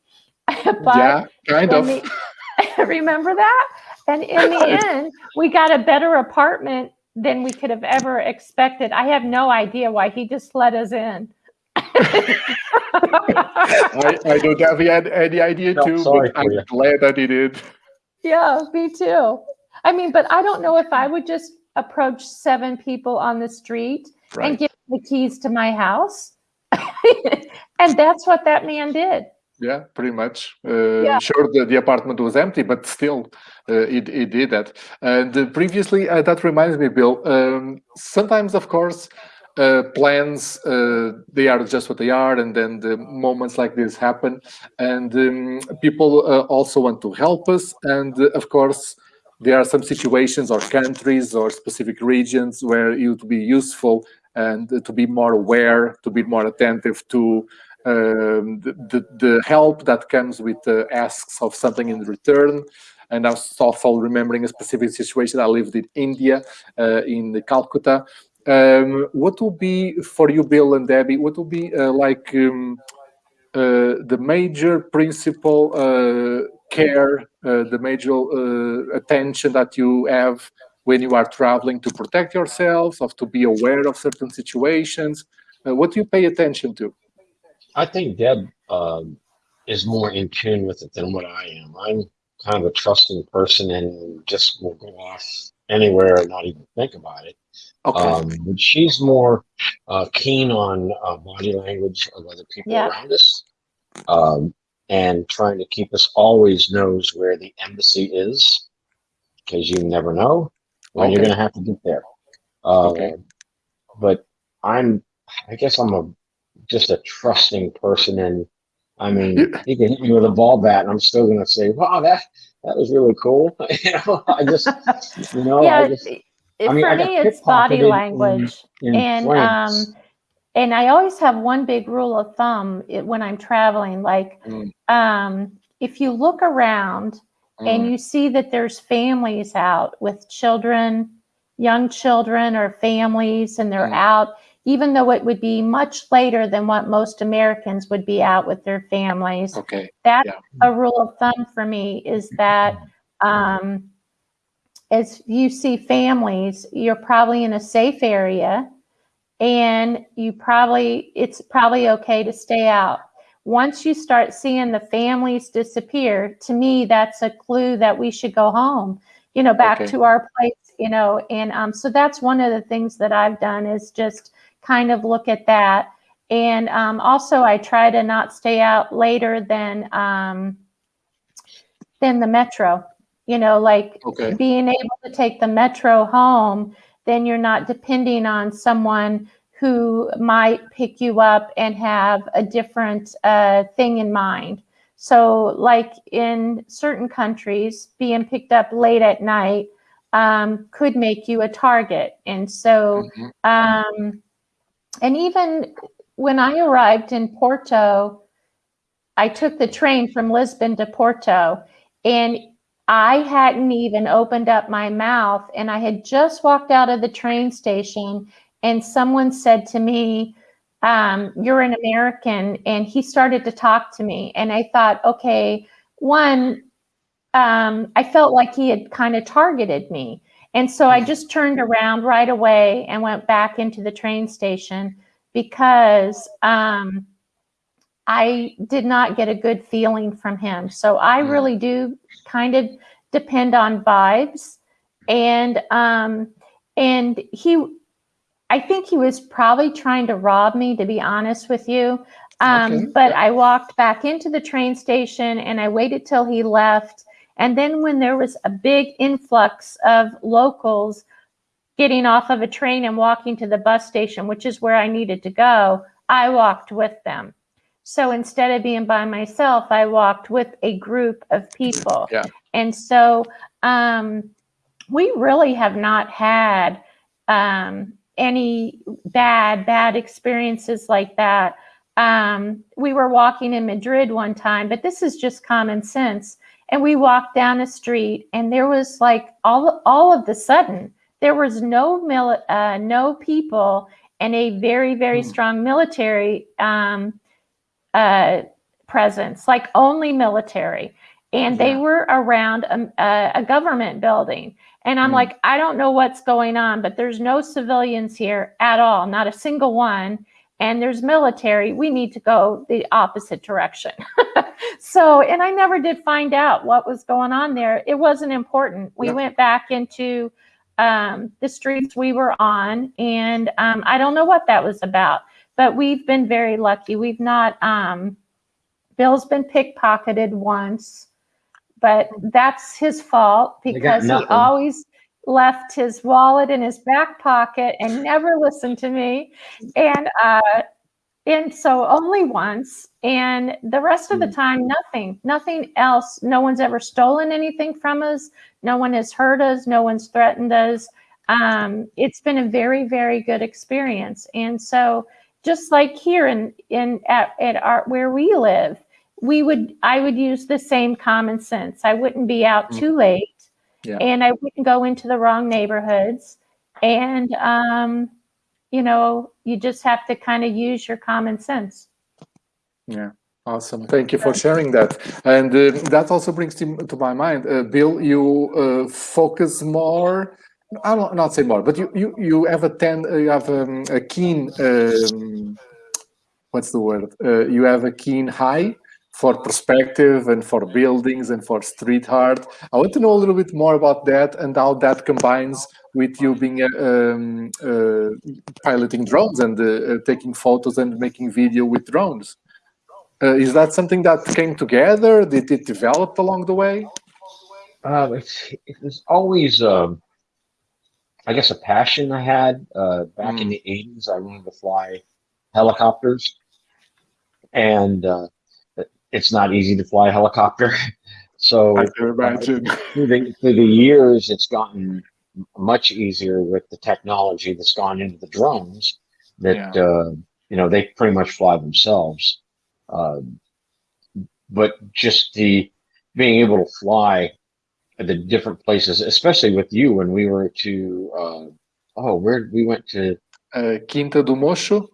[LAUGHS] But yeah kind of. the, [LAUGHS] remember that? And in the end we got a better apartment than we could have ever expected. I have no idea why he just let us in [LAUGHS] I, I, don't have any idea no, too, but I'm you. glad that he did. Yeah, me too. I mean, but I don't know if I would just approach seven people on the street right. and give the keys to my house. [LAUGHS] and that's what that man did. Yeah, pretty much. Uh, yeah. Sure, the, the apartment was empty, but still, uh, it, it did that. And uh, previously, uh, that reminds me, Bill, um, sometimes, of course, uh, plans uh, they are just what they are and then the moments like this happen and um, people uh, also want to help us and uh, of course there are some situations or countries or specific regions where it would be useful and to be more aware to be more attentive to um, the, the, help that comes with the asks of something in return and I was also remembering a specific situation. I lived in India, uh, in Calcutta, um, what will be for you, Bill and Debbie? What will be uh, like um, uh, the major principle uh, care, uh, the major uh, attention that you have when you are traveling to protect yourselves, of to be aware of certain situations? Uh, what do you pay attention to? I think Deb um, is more in tune with it than what I am. I'm kind of a trusting person and just will go off anywhere and not even think about it. Okay. Um, but she's more uh, keen on uh, body language of other people yeah. around us, um, and trying to keep us always knows where the embassy is, because you never know when okay. you're going to have to get there. Uh, okay. But I'm, I guess I'm a just a trusting person, and I mean, [CLEARS THROAT] you can hit me with a ball bat, and I'm still going to say, "Wow, that that was really cool." [LAUGHS] you know, I just, you know, yeah, I just I mean, for me, it's body language, in, in and um, and I always have one big rule of thumb when I'm traveling. Like, mm. um, if you look around mm. and you see that there's families out with children, young children or families, and they're mm. out, even though it would be much later than what most Americans would be out with their families. Okay. That's yeah. a rule of thumb for me is that um, as you see families, you're probably in a safe area and you probably, it's probably okay to stay out. Once you start seeing the families disappear, to me, that's a clue that we should go home, you know, back okay. to our place, you know, and um, so that's one of the things that I've done is just kind of look at that. And um, also I try to not stay out later than, um, than the metro you know, like okay. being able to take the metro home, then you're not depending on someone who might pick you up and have a different uh, thing in mind. So, like in certain countries, being picked up late at night um, could make you a target. And so, mm-hmm. um, and even when I arrived in Porto, I took the train from Lisbon to Porto, and I hadn't even opened up my mouth and I had just walked out of the train station and someone said to me, um, you're an American. And he started to talk to me. And I thought, okay, one, um, I felt like he had kind of targeted me. And so I just turned around right away and went back into the train station because um, I did not get a good feeling from him. So I really do kind of depend on vibes. And um, and he, I think he was probably trying to rob me, to be honest with you. Um, okay. But I walked back into the train station and I waited till he left. And then when there was a big influx of locals getting off of a train and walking to the bus station, which is where I needed to go, I walked with them. So instead of being by myself, I walked with a group of people. Yeah. And so um, we really have not had um, any bad, bad experiences like that. Um, we were walking in Madrid one time, but this is just common sense. And we walked down a street, and there was like all all of the sudden there was no mil- uh, no people and a very very Hmm. strong military um, uh, presence, like only military. And they were around a, a, a government building. And I'm Mm. like, I don't know what's going on, but there's no civilians here at all, not a single one. And there's military. We need to go the opposite direction. [LAUGHS] so, and I never did find out what was going on there. It wasn't important. We Yeah. went back into um, the streets we were on, and um, I don't know what that was about. But we've been very lucky. We've not. Um, Bill's been pickpocketed once, but that's his fault because he always left his wallet in his back pocket and never listened to me. And uh, and so only once, and the rest of the time, nothing, nothing else. No one's ever stolen anything from us. No one has hurt us. No one's threatened us. Um, it's been a very, very good experience. And so, just like here in in at, at our where we live, we would I would use the same common sense. I wouldn't be out Mm. too late, Yeah. and I wouldn't go into the wrong neighborhoods. And um, you know, you just have to kind of use your common sense. Yeah, awesome. Thank you for sharing that. And uh, that also brings to, to my mind, uh, Bill, you uh, focus more. I will not say more, but you you you have a ten, uh, you have um, a keen. Um, what's the word? Uh, you have a keen eye for perspective and for buildings and for street art. I want to know a little bit more about that and how that combines with you being uh, um, uh, piloting drones and uh, uh, taking photos and making video with drones. Is that something that came together? Did it develop along the way? Uh, it's, it was always, um, I guess, a passion I had. Uh, back in Mm. the 80s, I wanted to fly helicopters. And uh, it's not easy to fly a helicopter. [LAUGHS] so I can imagine. through the, through the years, it's gotten much easier with the technology that's gone into the drones that, uh, you know, they pretty much fly themselves. Um, but just the being able to fly the different places, especially with you when we were to, uh, oh, where we went to, Uh, Quinta do Mocho,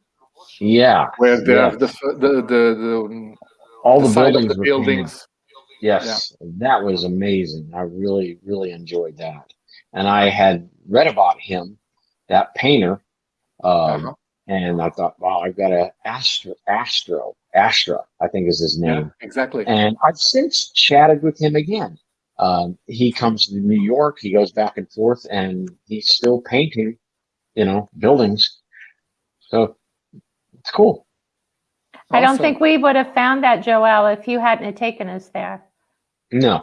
yeah, where they Yeah. have the the the, the, um, all the the, buildings the buildings. Yes, that was amazing. I really, really enjoyed that. And I had read about him, that painter, um, Uh-huh. and I thought, wow, I've got a Astro, Astro, Astra, I think is his Yeah, name. exactly. And I've since chatted with him again. Um, he comes to New York, he goes back and forth, and he's still painting, you know, buildings. So it's cool. I don't Awesome. think we would have found that, Joel, if you hadn't taken us there. No,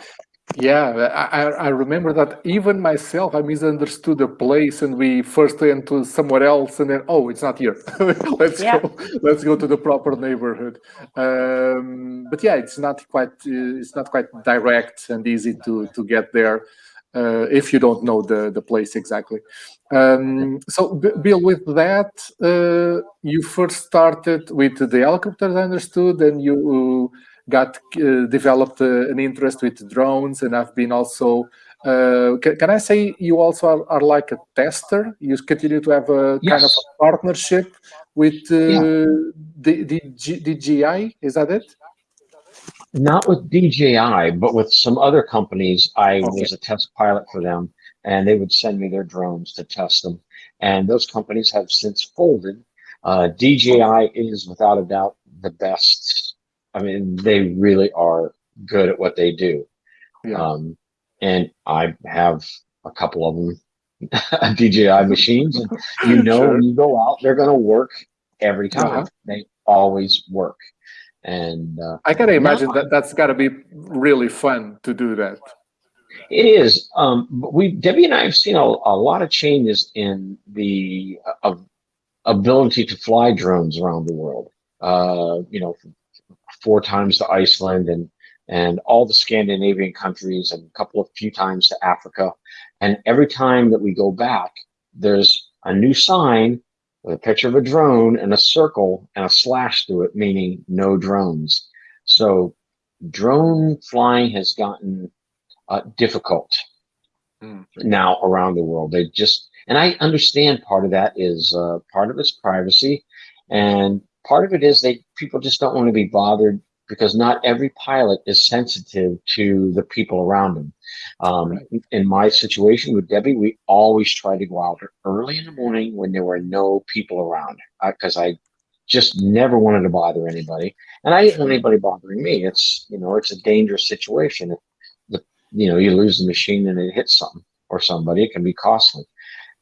Yeah, I, I- I remember that even myself, I misunderstood the place, and we first went to somewhere else, and then oh, it's not here. [LAUGHS] let's Yeah. go. Let's go to the proper neighborhood. Um, but yeah, it's not quite. Uh, it's not quite direct and easy to to get there uh, if you don't know the the place exactly. Um, so, Bill, with that, uh, you first started with the helicopters, I understood, and you got uh, developed uh, an interest with drones and i've been also uh, can, can i say you also are, are like a tester you continue to have a kind of a partnership with uh, Yeah. the, the G, DJI is that it not with DJI, but with some other companies. I Okay. was a test pilot for them, and they would send me their drones to test them. And those companies have since folded. Uh, DJI is without a doubt the best. I mean, they really are good at what they do. yeah Um, and I have a couple of them [LAUGHS] DJI machines, and [LAUGHS] you know Sure. when you go out, they're going to work every time. Uh-huh. They always work. And uh, i gotta imagine that that's gotta be really fun to do that It is. Um, we Debbie and I have seen a, a lot of changes in the uh, ability to fly drones around the world. Uh, you know, four times to Iceland and and all the Scandinavian countries and a couple of few times to Africa. And every time that we go back, there's a new sign with a picture of a drone and a circle and a slash through it, meaning no drones. So drone flying has gotten uh, difficult mm. now around the world. They just, and I understand part of that is uh, part of it's privacy, and part of it is they people just don't want to be bothered because not every pilot is sensitive to the people around them. Um, right. In my situation with Debbie, we always try to go out early in the morning when there were no people around because I, I just never wanted to bother anybody. And I didn't want anybody bothering me. It's, you know, it's a dangerous situation. If the, you know, you lose the machine and it hits something or somebody, it can be costly.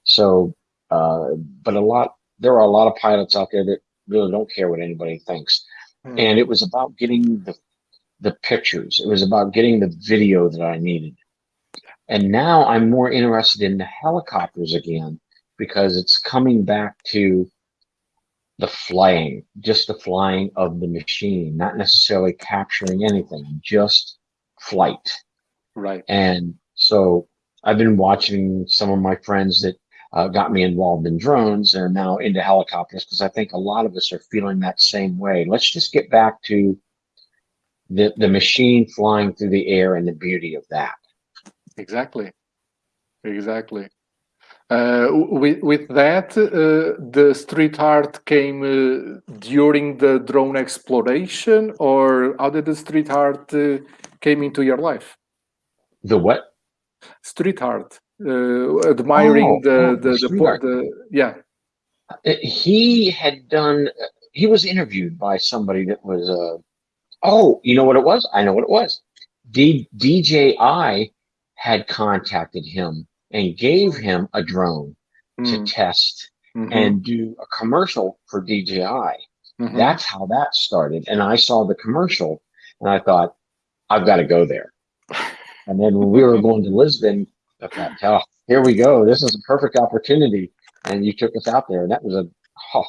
So, uh, but a lot, there are a lot of pilots out there that really don't care what anybody thinks. Hmm. And it was about getting the, the pictures. It was about getting the video that I needed. And now I'm more interested in the helicopters again because it's coming back to the flying, just the flying of the machine, not necessarily capturing anything, just flight. Right. And so I've been watching some of my friends that uh, got me involved in drones and now into helicopters because I think a lot of us are feeling that same way. Let's just get back to the, the machine flying through the air and the beauty of that. Exactly. Exactly. Uh, with, with that, uh, the street art came uh, during the drone exploration or how did the street art uh, came into your life? The what? Street art uh, admiring oh, the, oh, the, the, the, yeah. Uh, he had done, he was interviewed by somebody that was, uh, oh, you know what it was? I know what it was. D, DJI had contacted him and gave him a drone mm. to test mm -hmm. and do a commercial for DJI. Mm -hmm. That's how that started. And I saw the commercial and I thought, I've got to go there. [LAUGHS] and then when we were going to Lisbon, oh, here we go. This is a perfect opportunity. And you took us out there. And that was a, oh,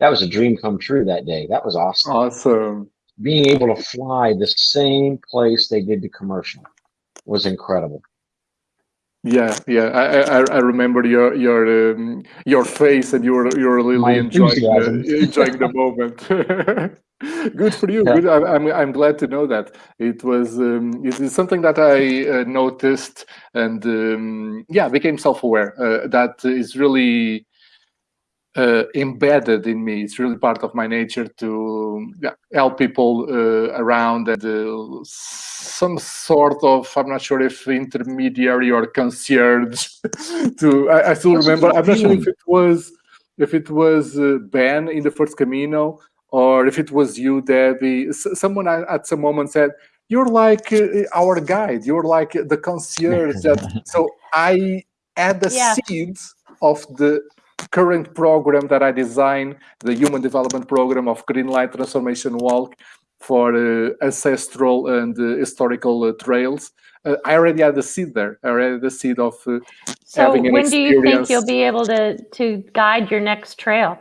that was a dream come true that day. That was awesome. Awesome. Being able to fly the same place they did the commercial was incredible. Yeah, yeah, I, I, I remember your your um, your face, and you were you were really enjoying the, [LAUGHS] enjoying the moment. [LAUGHS] Good for you. Yeah. Good. I, am I'm, I'm glad to know that it was um, it is something that I uh, noticed and um, yeah became self aware. Uh, that is really uh, embedded in me. It's really part of my nature to yeah, help people uh, around and uh, some sort of I'm not sure if intermediary or concierge. [LAUGHS] to I, I still What's remember. I'm not sure if it was if it was uh, Ben in the first Camino or if it was you, Debbie, someone at some moment said, you're like uh, our guide, you're like the concierge. that, [LAUGHS] so I add the yeah. seeds of the current program that I designed, the Human Development Program of Greenlight Transformation Walk for uh, ancestral and uh, historical uh, trails. Uh, I already had the seed there. I already had the seed of uh, so having an when do you think you'll be able to, to guide your next trail?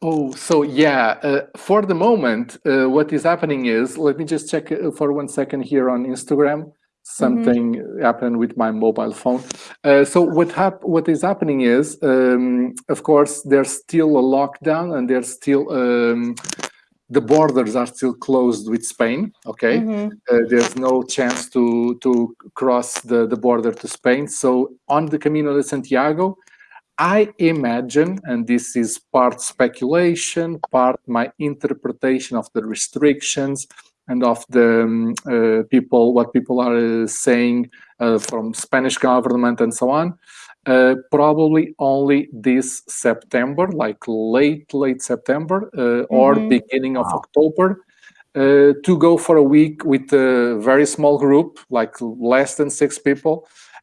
Oh, so yeah, uh, for the moment, uh, what is happening is, let me just check for one second here on Instagram. Something mm -hmm. happened with my mobile phone. Uh, so what hap what is happening is, um, of course, there's still a lockdown and there's still um, the borders are still closed with Spain. Okay, mm -hmm. there's no chance to to cross the the border to Spain. So on the Camino de Santiago, I imagine, and this is part speculation, part my interpretation of the restrictions and of the um, uh, people, what people are uh, saying uh, from Spanish government and so on, uh, probably only this September, like late, late September mm -hmm. or mm-hmm. beginning of wow. October, uh, to go for a week with a very small group, like less than six people.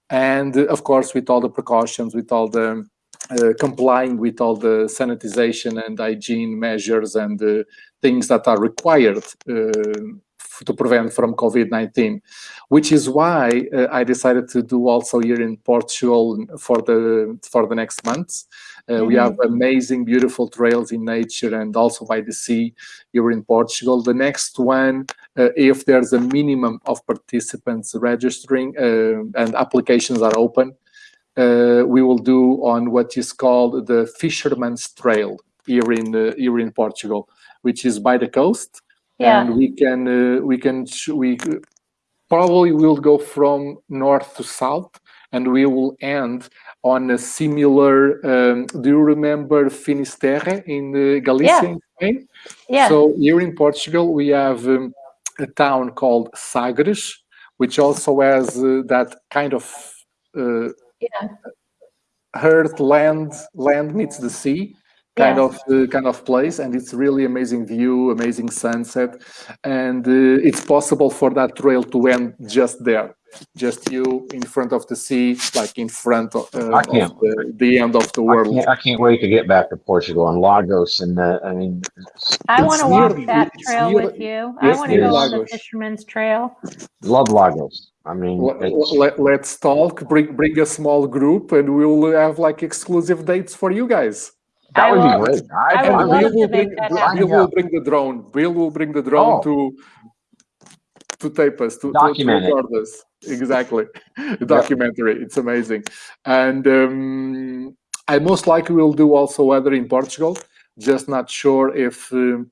And of course, with all the precautions, with all the uh, complying with all the sanitization and hygiene measures and uh, things that are required uh, to prevent from COVID-19, which is why uh, I decided to do also here in Portugal for the for the next months. Uh, mm -hmm. We have amazing, beautiful trails in nature and also by the sea here in Portugal. The next one, uh, if there's a minimum of participants registering uh, and applications are open, uh, we will do on what is called the Fisherman's Trail here in here in Portugal, which is by the coast. Yeah. And we can we can we probably will go from north to south and we will end on a similar, um, do you remember Finisterre in uh, Galicia yeah. in Spain? Yeah. So here in Portugal, we have um, a town called Sagres, which also has uh, that kind of uh, yeah. earth, land, land meets the sea kind of uh, kind of place and it's really amazing view amazing sunset. And uh, it's possible for that trail to end just there just you in front of the sea like in front of, uh, of the, the, end of the world. I can't, I can't, wait to get back to portugal and lagos and uh, i mean i want to walk that trail near, with you. i want to go lagos. on the fisherman's trail. Love lagos. I mean, let, us talk. Bring bring a small group, and we'll have like exclusive dates for you guys. That would be great. I, I, I Bill, will bring, Bill will bring the drone. Bill will bring the drone oh. to to tape us, to, Document to record us. Exactly. [LAUGHS] The documentary. Yep. It's amazing. And um, I most likely will do also weather in Portugal. Just not sure if um,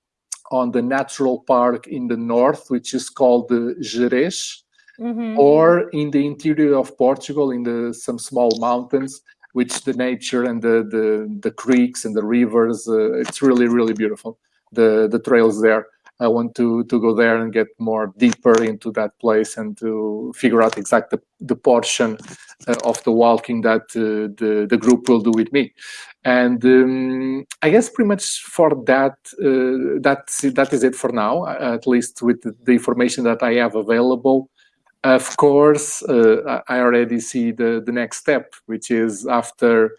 on the natural park in the north, which is called the Gerês, mm -hmm. or in the interior of Portugal, in the some small mountains, which the nature and the the, the creeks and the rivers uh, it's really really beautiful the the trails there. I want to to go there and get more deeper into that place and to figure out exactly the, the portion uh, of the walking that uh, the the group will do with me. And um, i guess pretty much for that uh, that's that is it for now at least with the information that i have available of course, uh, I already see the, the next step, which is after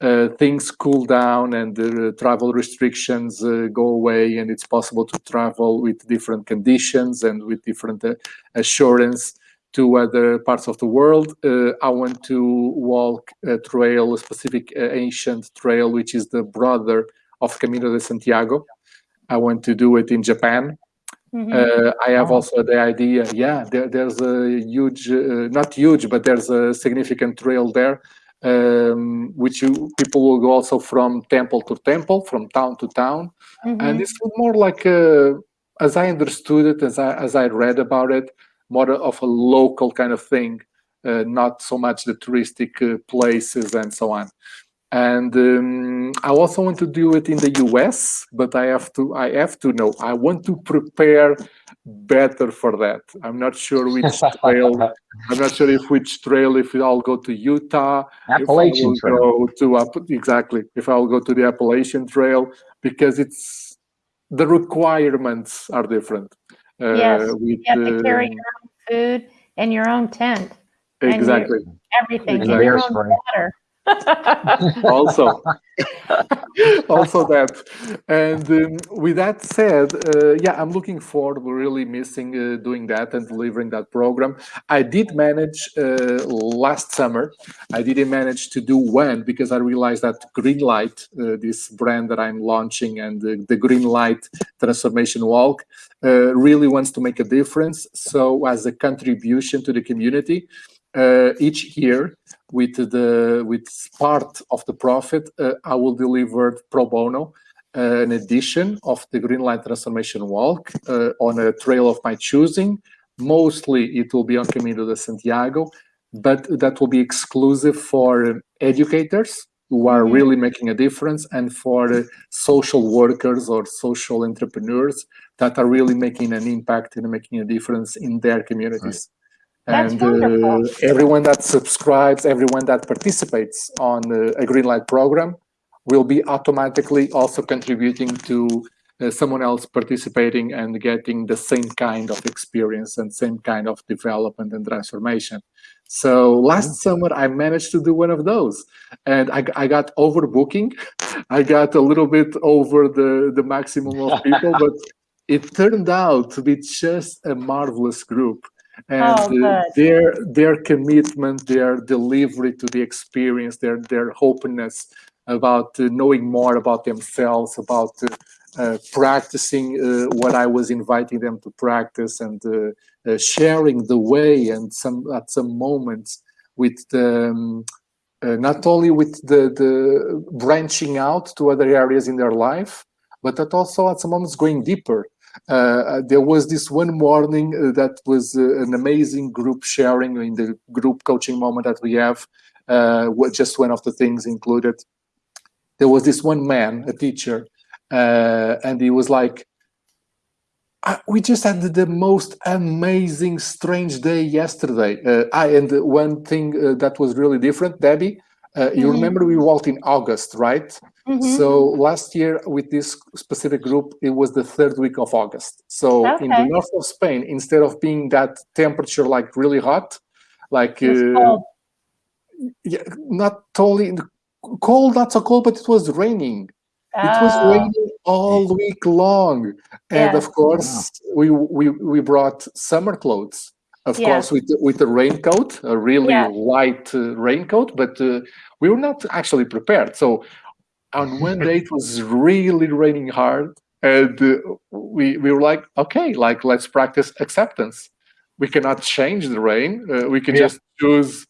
uh, things cool down and the travel restrictions uh, go away and it's possible to travel with different conditions and with different uh, assurance to other parts of the world. Uh, I want to walk a trail, a specific uh, ancient trail, which is the brother of Camino de Santiago. I want to do it in Japan Mm -hmm. uh, I have also the idea, yeah, there, there's a huge, uh, not huge, but there's a significant trail there, um, which you, people will go also from temple to temple, from town to town. Mm -hmm. And it's more like, a, as I understood it, as I, as I read about it, more of a local kind of thing, uh, not so much the touristic uh, places and so on and um, I also want to do it in the US, but I have to I have to know I want to prepare better for that. I'm not sure which trail. [LAUGHS] I'm not sure if which trail. If I'll go to Utah, Appalachian if Trail. Go to up exactly. If I'll go to the Appalachian Trail because it's the requirements are different. Uh, yes, with, you have to carry your own food and your own tent. Exactly. everything. Exactly. your own water. [LAUGHS] also. [LAUGHS] Also that. And um, with that said uh, yeah i'm looking forward we're really missing uh, doing that and delivering that program. I did manage uh, last summer i didn't manage to do one because i realized that green light uh, this brand that i'm launching and the, the green light transformation walk uh, really wants to make a difference. So as a contribution to the community uh, each year with the with part of the profit, uh, I will deliver pro bono uh, an edition of the Green Light Transformation Walk uh, on a trail of my choosing. Mostly it will be on Camino de Santiago, but that will be exclusive for educators who are mm -hmm. really making a difference and for social workers or social entrepreneurs that are really making an impact and making a difference in their communities. Right and uh, everyone that subscribes, everyone that participates on uh, a Greenlight program will be automatically also contributing to uh, someone else participating and getting the same kind of experience and same kind of development and transformation. So last summer I managed to do one of those and I, I got overbooking. [LAUGHS] I got a little bit over the, the maximum of people, [LAUGHS] but it turned out to be just a marvelous group and Oh, their their commitment their delivery to the experience their their openness about uh, knowing more about themselves about uh, uh, practicing uh, what i was inviting them to practice and uh, uh, sharing the way and some at some moments with the um, uh, not only with the the branching out to other areas in their life but that also at some moments going deeper there was this one morning uh, that was uh, an amazing group sharing in the group coaching moment that we have. Uh, just one of the things included. There was this one man, a teacher, uh, and he was like, "Ah, "We just had the most amazing, strange day yesterday." Uh, I and one thing uh, that was really different, Debbie. Uh, you Mhm. remember we walked in August, right? Mhm. So last year with this specific group, it was the third week of August. So in the north of Spain, instead of being that temperature like really hot, like uh, yeah, not totally cold, not so cold, but it was raining. It was Oh, raining all week long, and Yeah. of course we we we brought summer clothes. Of Yeah. course, with the, with a raincoat, a really Yeah. light uh, raincoat, but uh, we were not actually prepared. So on one day it was really raining hard and uh, we we were like okay like let's practice acceptance we cannot change the rain uh, we can Yeah. just choose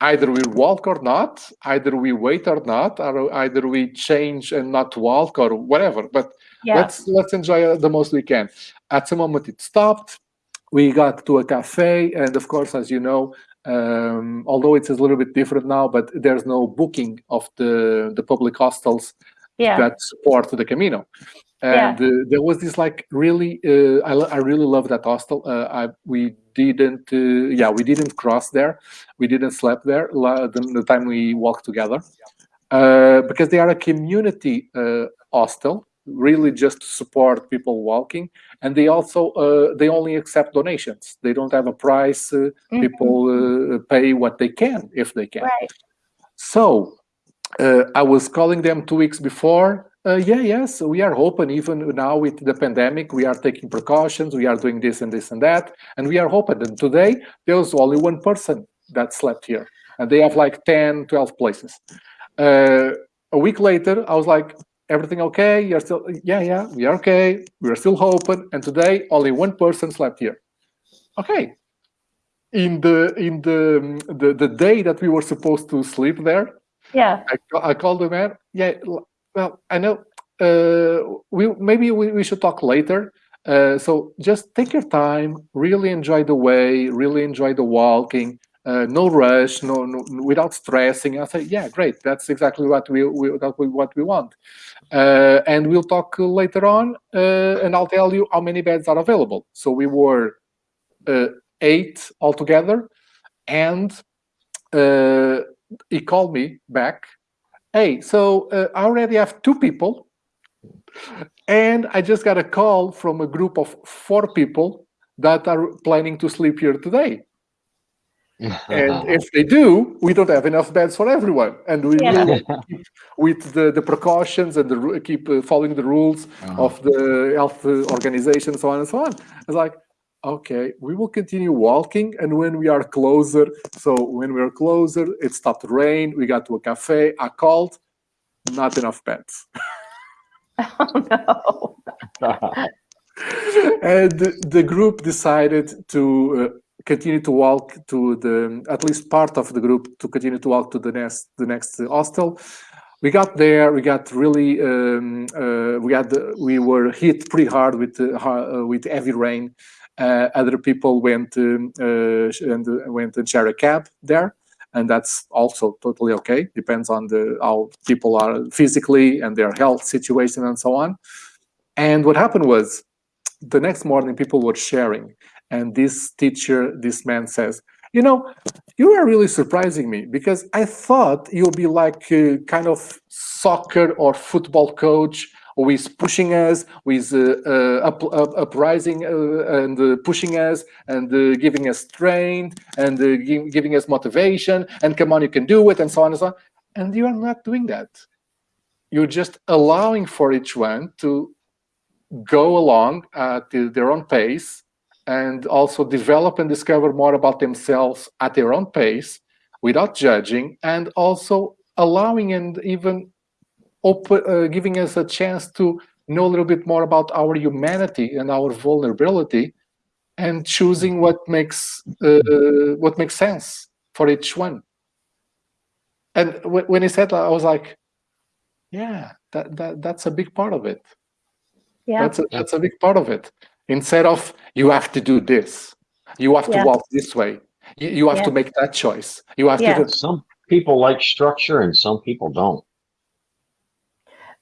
either we walk or not either we wait or not or either we change and not walk or whatever but let's let's enjoy the most we can at some moment it stopped we got to a cafe and of course as you know um, although it's a little bit different now but there's no booking of the the public hostels Yeah. that support the Camino. Yeah. And uh, there was this like really, uh, I, I really love that hostel. Uh, I, we didn't, uh, yeah, we didn't cross there. We didn't sleep there the, the time we walked together uh, because they are a community uh, hostel, really just to support people walking. And they also, uh, they only accept donations. They don't have a price. Uh, Mhm. people uh, pay what they can if they can. Right. So uh, I was calling them two weeks before. Uh, yeah, yes, we are open even now with the pandemic. We are taking precautions. We are doing this and this and that, and we are open. And today there was only one person that slept here, and they have like 10, 12 places. Uh, a week later, I was like, everything okay? You're still, yeah, yeah, we are okay. We are still open. And today, only one person slept here. Okay. In the in the the, the day that we were supposed to sleep there, Yeah. I, I called the man. Yeah, well, I know. Uh, we maybe we, we should talk later. Uh, so just take your time, really enjoy the way, really enjoy the walking. Uh, no rush, no, no without stressing. I say, yeah, great. That's exactly what we, we that we, what we want. Uh, and we'll talk later on, uh, and I'll tell you how many beds are available. So we were uh, eight altogether, and uh, he called me back. Hey, so uh, I already have two people, and I just got a call from a group of four people that are planning to sleep here today. And [LAUGHS] if they do, we don't have enough beds for everyone, and we Yeah. really keep with the, the precautions and the keep uh, following the rules of the health uh, organization, so on and so on. It's like, okay, we will continue walking, and when we are closer, so when we are closer, it stopped to rain. We got to a cafe. I called, not enough beds, [LAUGHS] [LAUGHS] Oh no. and the, the group decided to. Continue to walk to the at least part of the group to continue to walk to the next the next hostel. We got there we got really um, uh, we had we were hit pretty hard with uh, uh, with heavy rain. Uh, other people went um, uh, and went and share a cab there and that's also totally okay. Depends on the how people are physically and their health situation and so on. And what happened was the next morning people were sharing and this teacher this man says you know you are really surprising me because i thought you'll be like a kind of soccer or football coach who is pushing us is uh, uh, up, up, uprising uh, and uh, pushing us and uh, giving us strength and uh, gi- giving us motivation and come on you can do it and so on and so on. And you are not doing that. You're just allowing for each one to go along at their own pace and also develop and discover more about themselves at their own pace without judging and also allowing and even open, uh, giving us a chance to know a little bit more about our humanity and our vulnerability and choosing what makes uh, what makes sense for each one. And when he said that i was like yeah that, that that's a big part of it. Yeah. that's a, that's a big part of it instead of you have to do this you have to Yeah. walk this way you, you have Yeah. to make that choice you have Yeah. to do Some people like structure and some people don't.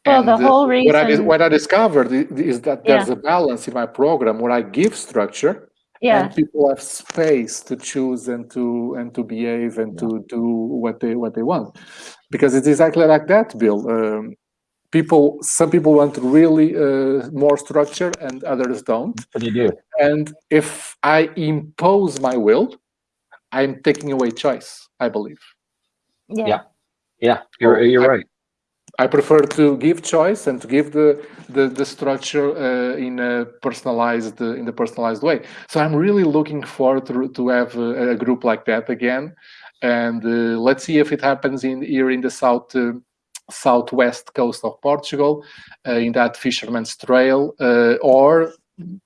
Well, the And, uh, whole what I, reason- what I discovered i- is that Yeah. there's a balance in my program where I give structure Yeah. and people have space to choose and to and to behave and to do what they what they want because it's exactly like that bill um, people some people want really uh, more structure and others don't What do you do? and if i impose my will i'm taking away choice i believe Yeah. Yeah. Yeah, you're, you're right. I prefer to give choice and to give the the, the structure uh, in a personalized uh, in the personalized way. So I'm really looking forward to, to have a, a group like that again, and uh, let's see if it happens in here in the south uh, southwest coast of Portugal, uh, in that Fisherman's Trail, uh, or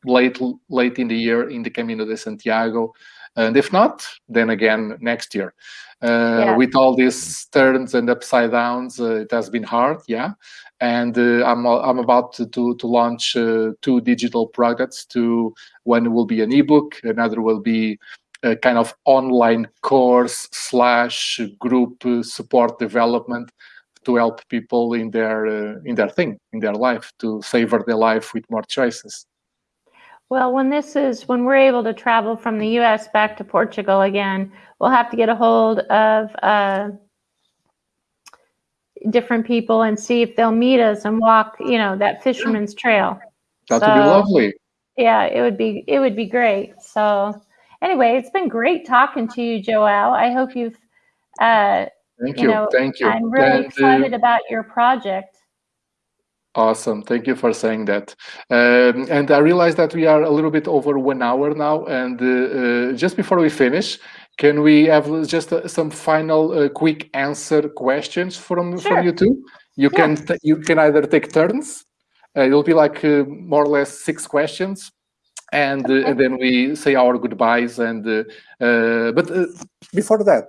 late late in the year in the Camino de Santiago, and if not, then again next year. Uh, Yeah. With all these turns and upside downs, uh, it has been hard, yeah. And uh, I'm I'm about to to, launch uh, two digital products. To one will be an ebook, another will be a kind of online course slash group support development to help people in their uh, in their thing in their life to savor their life with more choices. Well, when this is, when we're able to travel from the US back to Portugal again, we'll have to get a hold of uh, different people and see if they'll meet us and walk, you know, that fisherman's trail. That would be lovely. Yeah, it would be, it would be great. So anyway, it's been great talking to you, Joelle. I hope you've, uh, Thank you you. know, Thank you. I'm really And, uh, excited about your project. Awesome. Thank you for saying that. Um, and I realize that we are a little bit over one hour now. And uh, uh, just before we finish, can we have just uh, some final uh, quick answer questions from Sure. from you two? You Yeah. can you can either take turns. Uh, it'll be like uh, more or less six questions, and uh, and then we say our goodbyes. And uh, uh, but uh, before that,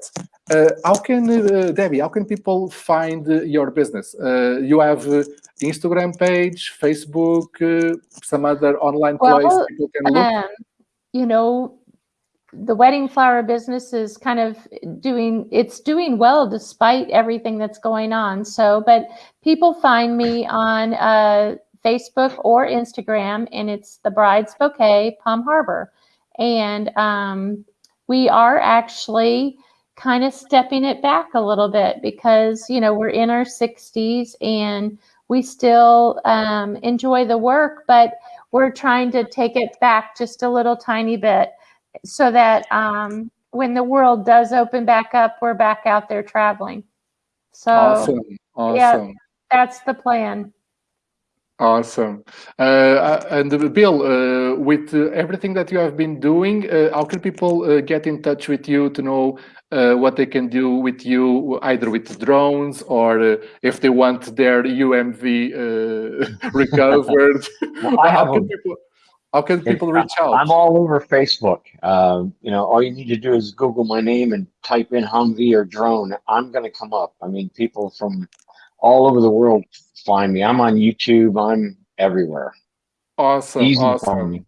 uh, how can uh, Debbie? How can people find uh, your business? Uh, you have uh, Instagram page, Facebook, uh, some other online place people can look. Um, you know, the wedding flower business is kind of doing, it's doing well despite everything that's going on. So, but people find me on uh, Facebook or Instagram, and it's the Bride's Bouquet, Palm Harbor. And um, we are actually kind of stepping it back a little bit because, you know, we're in our 60s and we still um, enjoy the work, but we're trying to take it back just a little tiny bit so that um, when the world does open back up, we're back out there traveling. So awesome, awesome. that's the plan. Awesome. Uh, uh, and uh, Bill, uh, with uh, everything that you have been doing, uh, how can people uh, get in touch with you to know uh, what they can do with you, either with drones or uh, if they want their Humvee uh, [LAUGHS] recovered? [LAUGHS] Well, I how, can people, how can people reach out? I'm all over Facebook. Um, you know, all you need to do is Google my name and type in Humvee or drone. I'm going to come up. I mean, people from all over the world find me. I'm on YouTube. I'm everywhere. awesome, Easy awesome. me.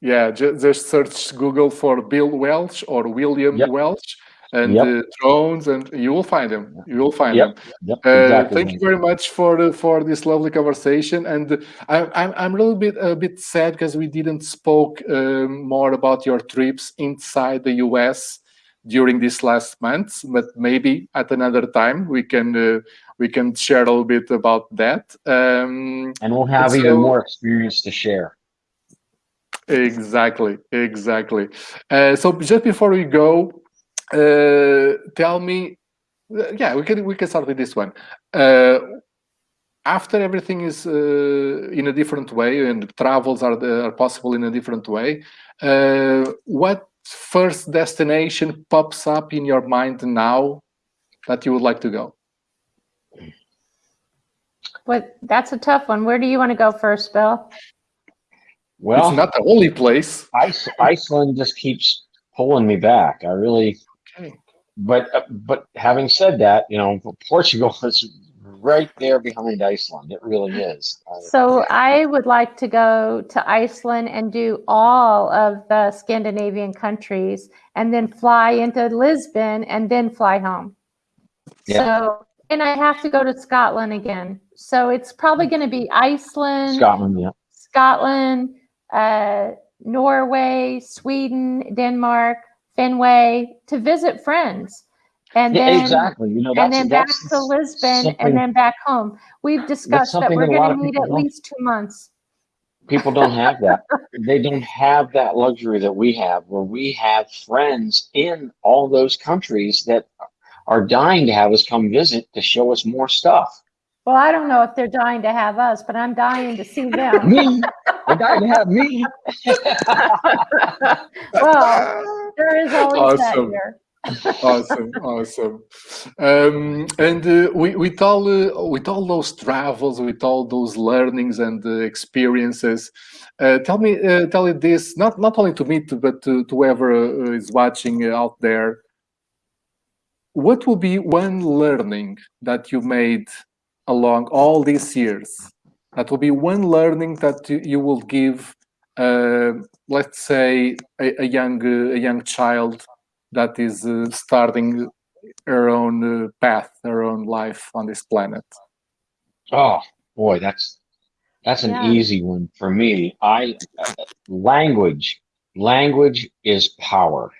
Yeah, ju- just search Google for Bill Welch or William Yep. Welch and Yep. uh, drones, and you will find them. You will find Yep. them. Yep. Uh, exactly. thank you very much for the, for this lovely conversation, and I, I'm I'm a little bit a bit sad because we didn't spoke um, more about your trips inside the U.S. during these last months, but maybe at another time we can uh, we can share a little bit about that. Um, And we'll have So- even more experience to share. Exactly, exactly. Uh, so just before we go, uh, tell me, uh, yeah, we can we can start with this one. Uh, after everything is uh, in a different way and travels are, are possible in a different way, uh, what first destination pops up in your mind now that you would like to go? What, that's a tough one. Where do you want to go first, Bill? Well, it's not the only place. Ice, Iceland just keeps pulling me back. I really, Okay. but uh, but having said that, you know, Portugal [LAUGHS] is right there behind Iceland. It really is. So I would like to go to Iceland and do all of the Scandinavian countries and then fly into Lisbon and then fly home. Yeah. So, and I have to go to Scotland again. So it's probably going to be Iceland, Scotland, yeah. Scotland, uh, Norway, Sweden, Denmark, Finway to visit friends. And Yeah, then exactly. You know, and then back to Lisbon and then back home. We've discussed that we're that a lot going to need at least two months. people don't have that. [LAUGHS] they don't have that luxury that we have, where we have friends in all those countries that are dying to have us come visit to show us more stuff. Well, I don't know if they're dying to have us, but I'm dying to see them. [LAUGHS] Me, they're dying to have me. [LAUGHS] well, there is always that Awesome. here. awesome, [LAUGHS] awesome. Um, and uh, we, with all uh, with all those travels, with all those learnings and uh, experiences, uh, tell me, uh, tell it this not not only to me, to, but to, to whoever uh, is watching out there. What will be one learning that you made along all these years? That will be one learning that you, you will give, uh, let's say, a, a young uh, a young child that is uh, starting her own uh, path, her own life on this planet. Oh boy, that's that's an Yeah. easy one for me. I uh, language, language is power.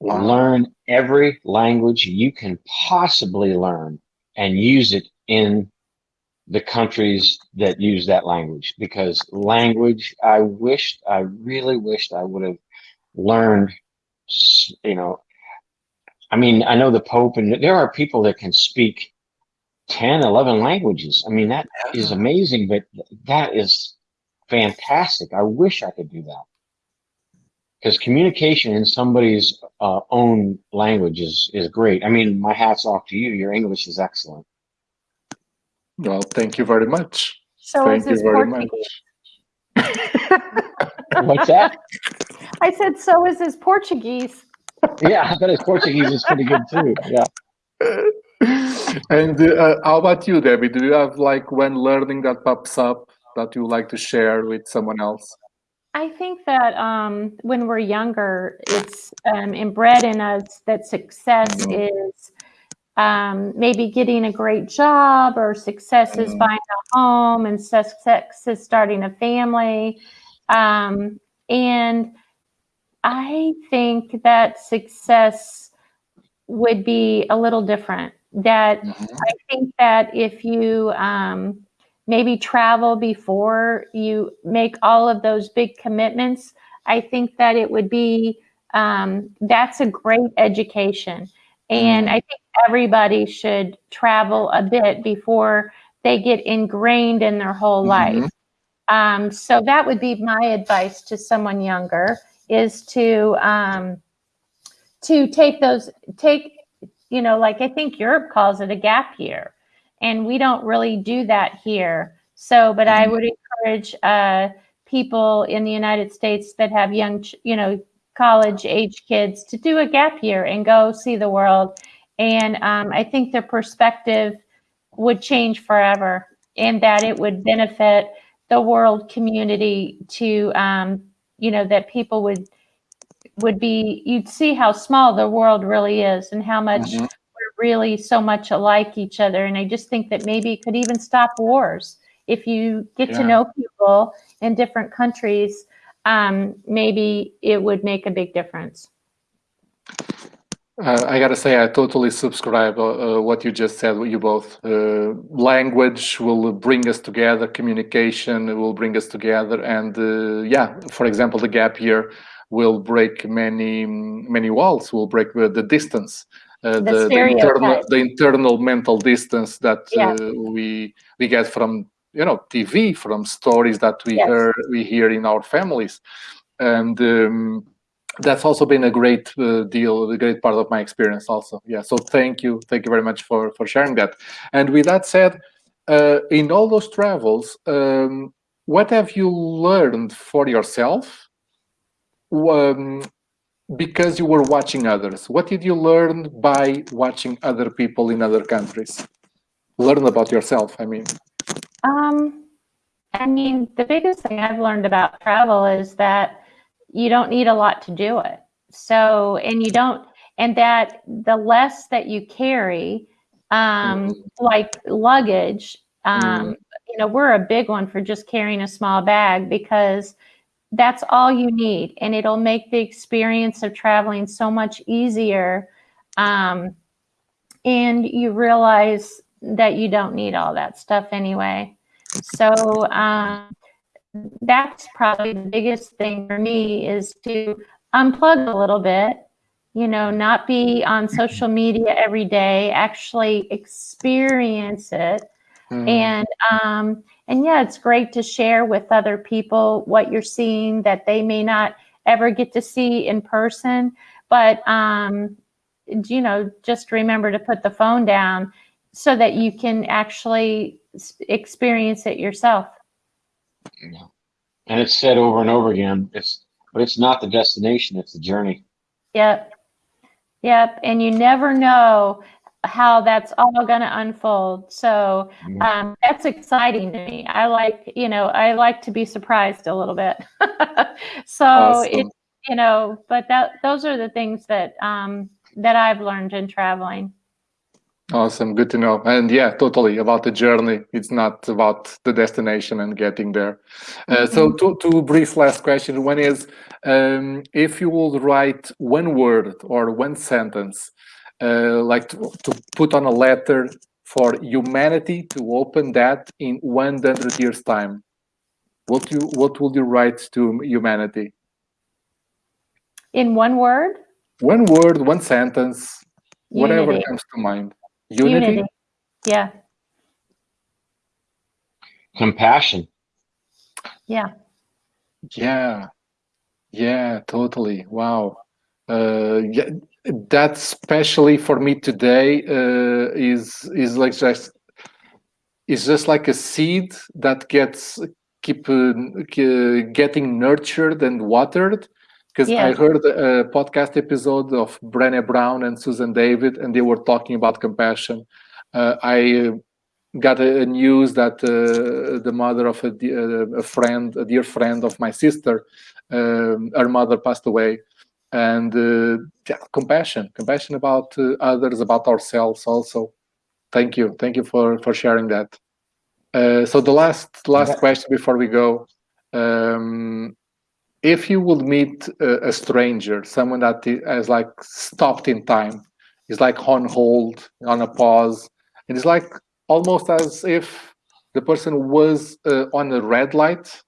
Wow. Learn every language you can possibly learn and use it in the countries that use that language because language i wished i really wished i would have learned you know i mean i know the pope and there are people that can speak 10 11 languages. I mean that is amazing but that is fantastic. I wish i could do that because communication in somebody's uh, own language is is great i mean my hats off to you your english is excellent Well, thank you very much. So thank is you his very Portuguese. [LAUGHS] [LAUGHS] what's that I said, so is [LAUGHS] his Portuguese. yeah, I bet his Portuguese is pretty good too. Yeah. and uh, how about you, Debbie? Do you have like one learning that pops up that you like to share with someone else? I think that um, when we're younger, it's um, inbred in us that success is um, maybe getting a great job, or success is Mhm. buying a home, and success is starting a family. Um, and I think that success would be a little different. That I think that if you um, maybe travel before you make all of those big commitments, I think that it would be um, that's a great education. And I think everybody should travel a bit before they get ingrained in their whole Mhm. life. Um, so that would be my advice to someone younger is to um, to take those take you know like I think Europe calls it a gap year, and we don't really do that here. So, but I Mhm. would encourage uh, people in the United States that have young, you know, college age kids to do a gap year and go see the world. And um, I think their perspective would change forever, and that it would benefit the world community to, um, you know, that people would would be you'd see how small the world really is and how much Mhm. we're really so much alike each other and i just think that maybe it could even stop wars if you get to know people in different countries um, maybe it would make a big difference Uh, I gotta say, I totally subscribe uh, uh, what you just said. You both uh, language will bring us together, communication will bring us together, and uh, yeah, for example, the gap year will break many many walls. Will break the distance uh, The the, internal, the internal mental distance that Yeah. uh, we we get from you know TV, from stories that we Yes. hear we hear in our families, and um, that's also been a great uh, deal, a great part of my experience also. Yeah. So thank you, thank you very much for for sharing that. And with that said, uh, in all those travels, um, what have you learned for yourself? Um, because you were watching others. What did you learn by watching other people in other countries? Learn about yourself, I mean. Um, I mean, the biggest thing I've learned about travel is that you don't need a lot to do it. So, and you don't, and that the less that you carry, um, like luggage, um, you know, we're a big one for just carrying a small bag because that's all you need, and it'll make the experience of traveling so much easier. Um, and you realize that you don't need all that stuff anyway. So um, that's probably the biggest thing for me is to unplug a little bit, you know, not be on social media every day, actually experience it. Mm, And um, and yeah, it's great to share with other people what you're seeing that they may not ever get to see in person. But um, you know, just remember to put the phone down so that you can actually experience it yourself. Yeah. And it's said over and over again. It's but it's not the destination; it's the journey. Yep. Yep. And you never know how that's all going to unfold. So Mhm. um, that's exciting to me. I like, you know, I like to be surprised a little bit. [LAUGHS] so Awesome. it, you know, but that those are the things that um, that I've learned in traveling. Awesome, good to know. And yeah, totally about the journey. It's not about the destination and getting there. Uh, so two, two brief last questions. One is, um, if you would write one word or one sentence, uh, like to, to put on a letter for humanity to open that in 100 years time, what you what would you write to humanity? In one word, One word, one sentence, whatever comes to mind. Unity. Yeah. Compassion. Yeah. Yeah, yeah, totally. Wow. Uh, yeah, that especially for me today uh, is is like just is just like a seed that gets keep uh, getting nurtured and watered. Because I heard a podcast episode of Brené Brown and Susan David, and they were talking about compassion. Uh, I uh, got a, a news that uh, the mother of a, uh, a friend, a dear friend of my sister, um, her mother passed away, and uh, yeah, compassion, compassion about uh, others, about ourselves also. Thank you, thank you for for sharing that. Uh, so the last last Yeah. question before we go. Um, if you would meet a, a stranger, someone that has like stopped in time, is like on hold, on a pause, and it's like almost as if the person was uh, on a red light,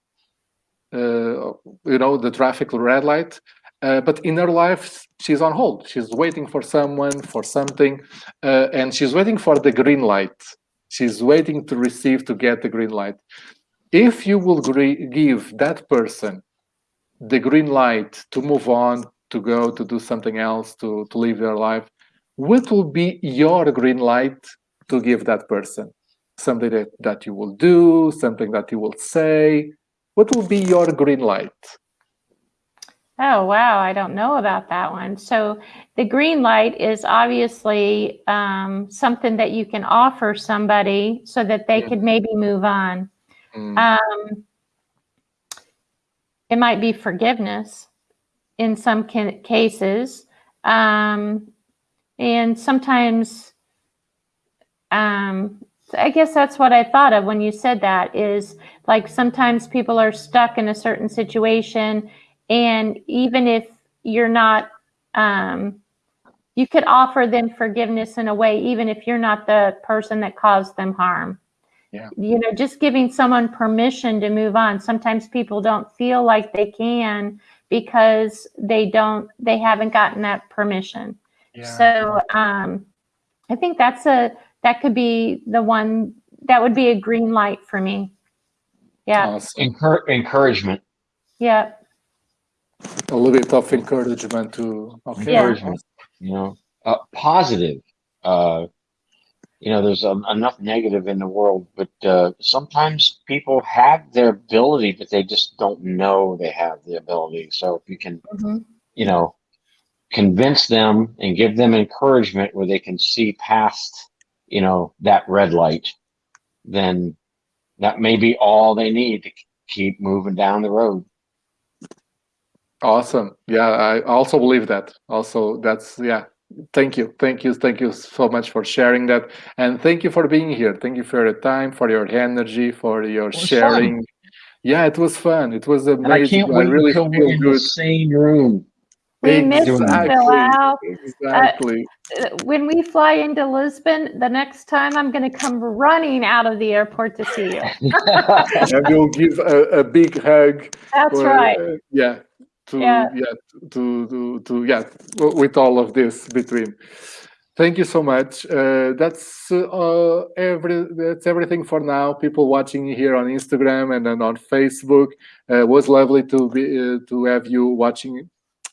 uh, you know, the traffic red light. Uh, but in her life, she's on hold. She's waiting for someone, for something, uh, and she's waiting for the green light. She's waiting to receive to get the green light. If you will give that person the green light to move on, to go, to do something else, to, to live their life, what will be your green light to give that person? Something that, that you will do, something that you will say. What will be your green light? Oh, wow. I don't know about that one. So the green light is obviously um, something that you can offer somebody so that they Mhm. could maybe move on. Mm, Um, it might be forgiveness in some cases. Um, and sometimes, um, I guess that's what I thought of when you said that is like sometimes people are stuck in a certain situation. And even if you're not, um, you could offer them forgiveness in a way, even if you're not the person that caused them harm Yeah. you know just giving someone permission to move on sometimes people don't feel like they can because they don't they haven't gotten that permission Yeah. So um, I think that's a that could be the one that would be a green light for me. Yeah. Encour- encouragement. yeah, A little bit of encouragement to. Okay. Yeah. Encouragement. You know, uh, positive. Uh, you know, there's um, enough negative in the world, but uh, sometimes people have their ability, but they just don't know they have the ability. So if you can, mhm, you know, convince them and give them encouragement where they can see past, you know, that red light, then that may be all they need to keep moving down the road. Awesome. Yeah, I also believe that. Also, that's yeah. Thank you, thank you, thank you so much for sharing that, and thank you for being here. Thank you for your time, for your energy, for your was sharing. Yeah, it was fun. It was And I amazing. can't wait really until we're feel in good. the same room. We missed you, exactly. Bilal. Exactly. Uh, when we fly into Lisbon, the next time I'm going to come running out of the airport to see you. [LAUGHS] and we'll give a, a big hug. That's for, right. uh, yeah. To Yeah. yeah. To to to yeah. With all of this between. Thank you so much. Uh, that's uh, every that's everything for now. People watching here on Instagram and then on Facebook. Uh, it was lovely to be uh, to have you watching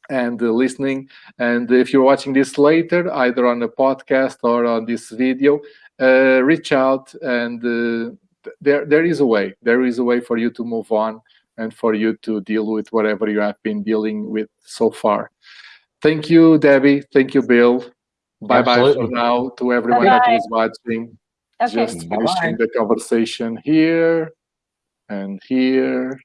and uh, listening. And if you're watching this later, either on the podcast or on this video, uh, reach out and uh, there there is a way. There is a way for you to move on and for you to deal with whatever you have been dealing with so far. Thank you, Debbie. Thank you, Bill. Bye bye for now to everyone that Bye-bye. was watching. Okay. Just Bye-bye. finishing the conversation here and here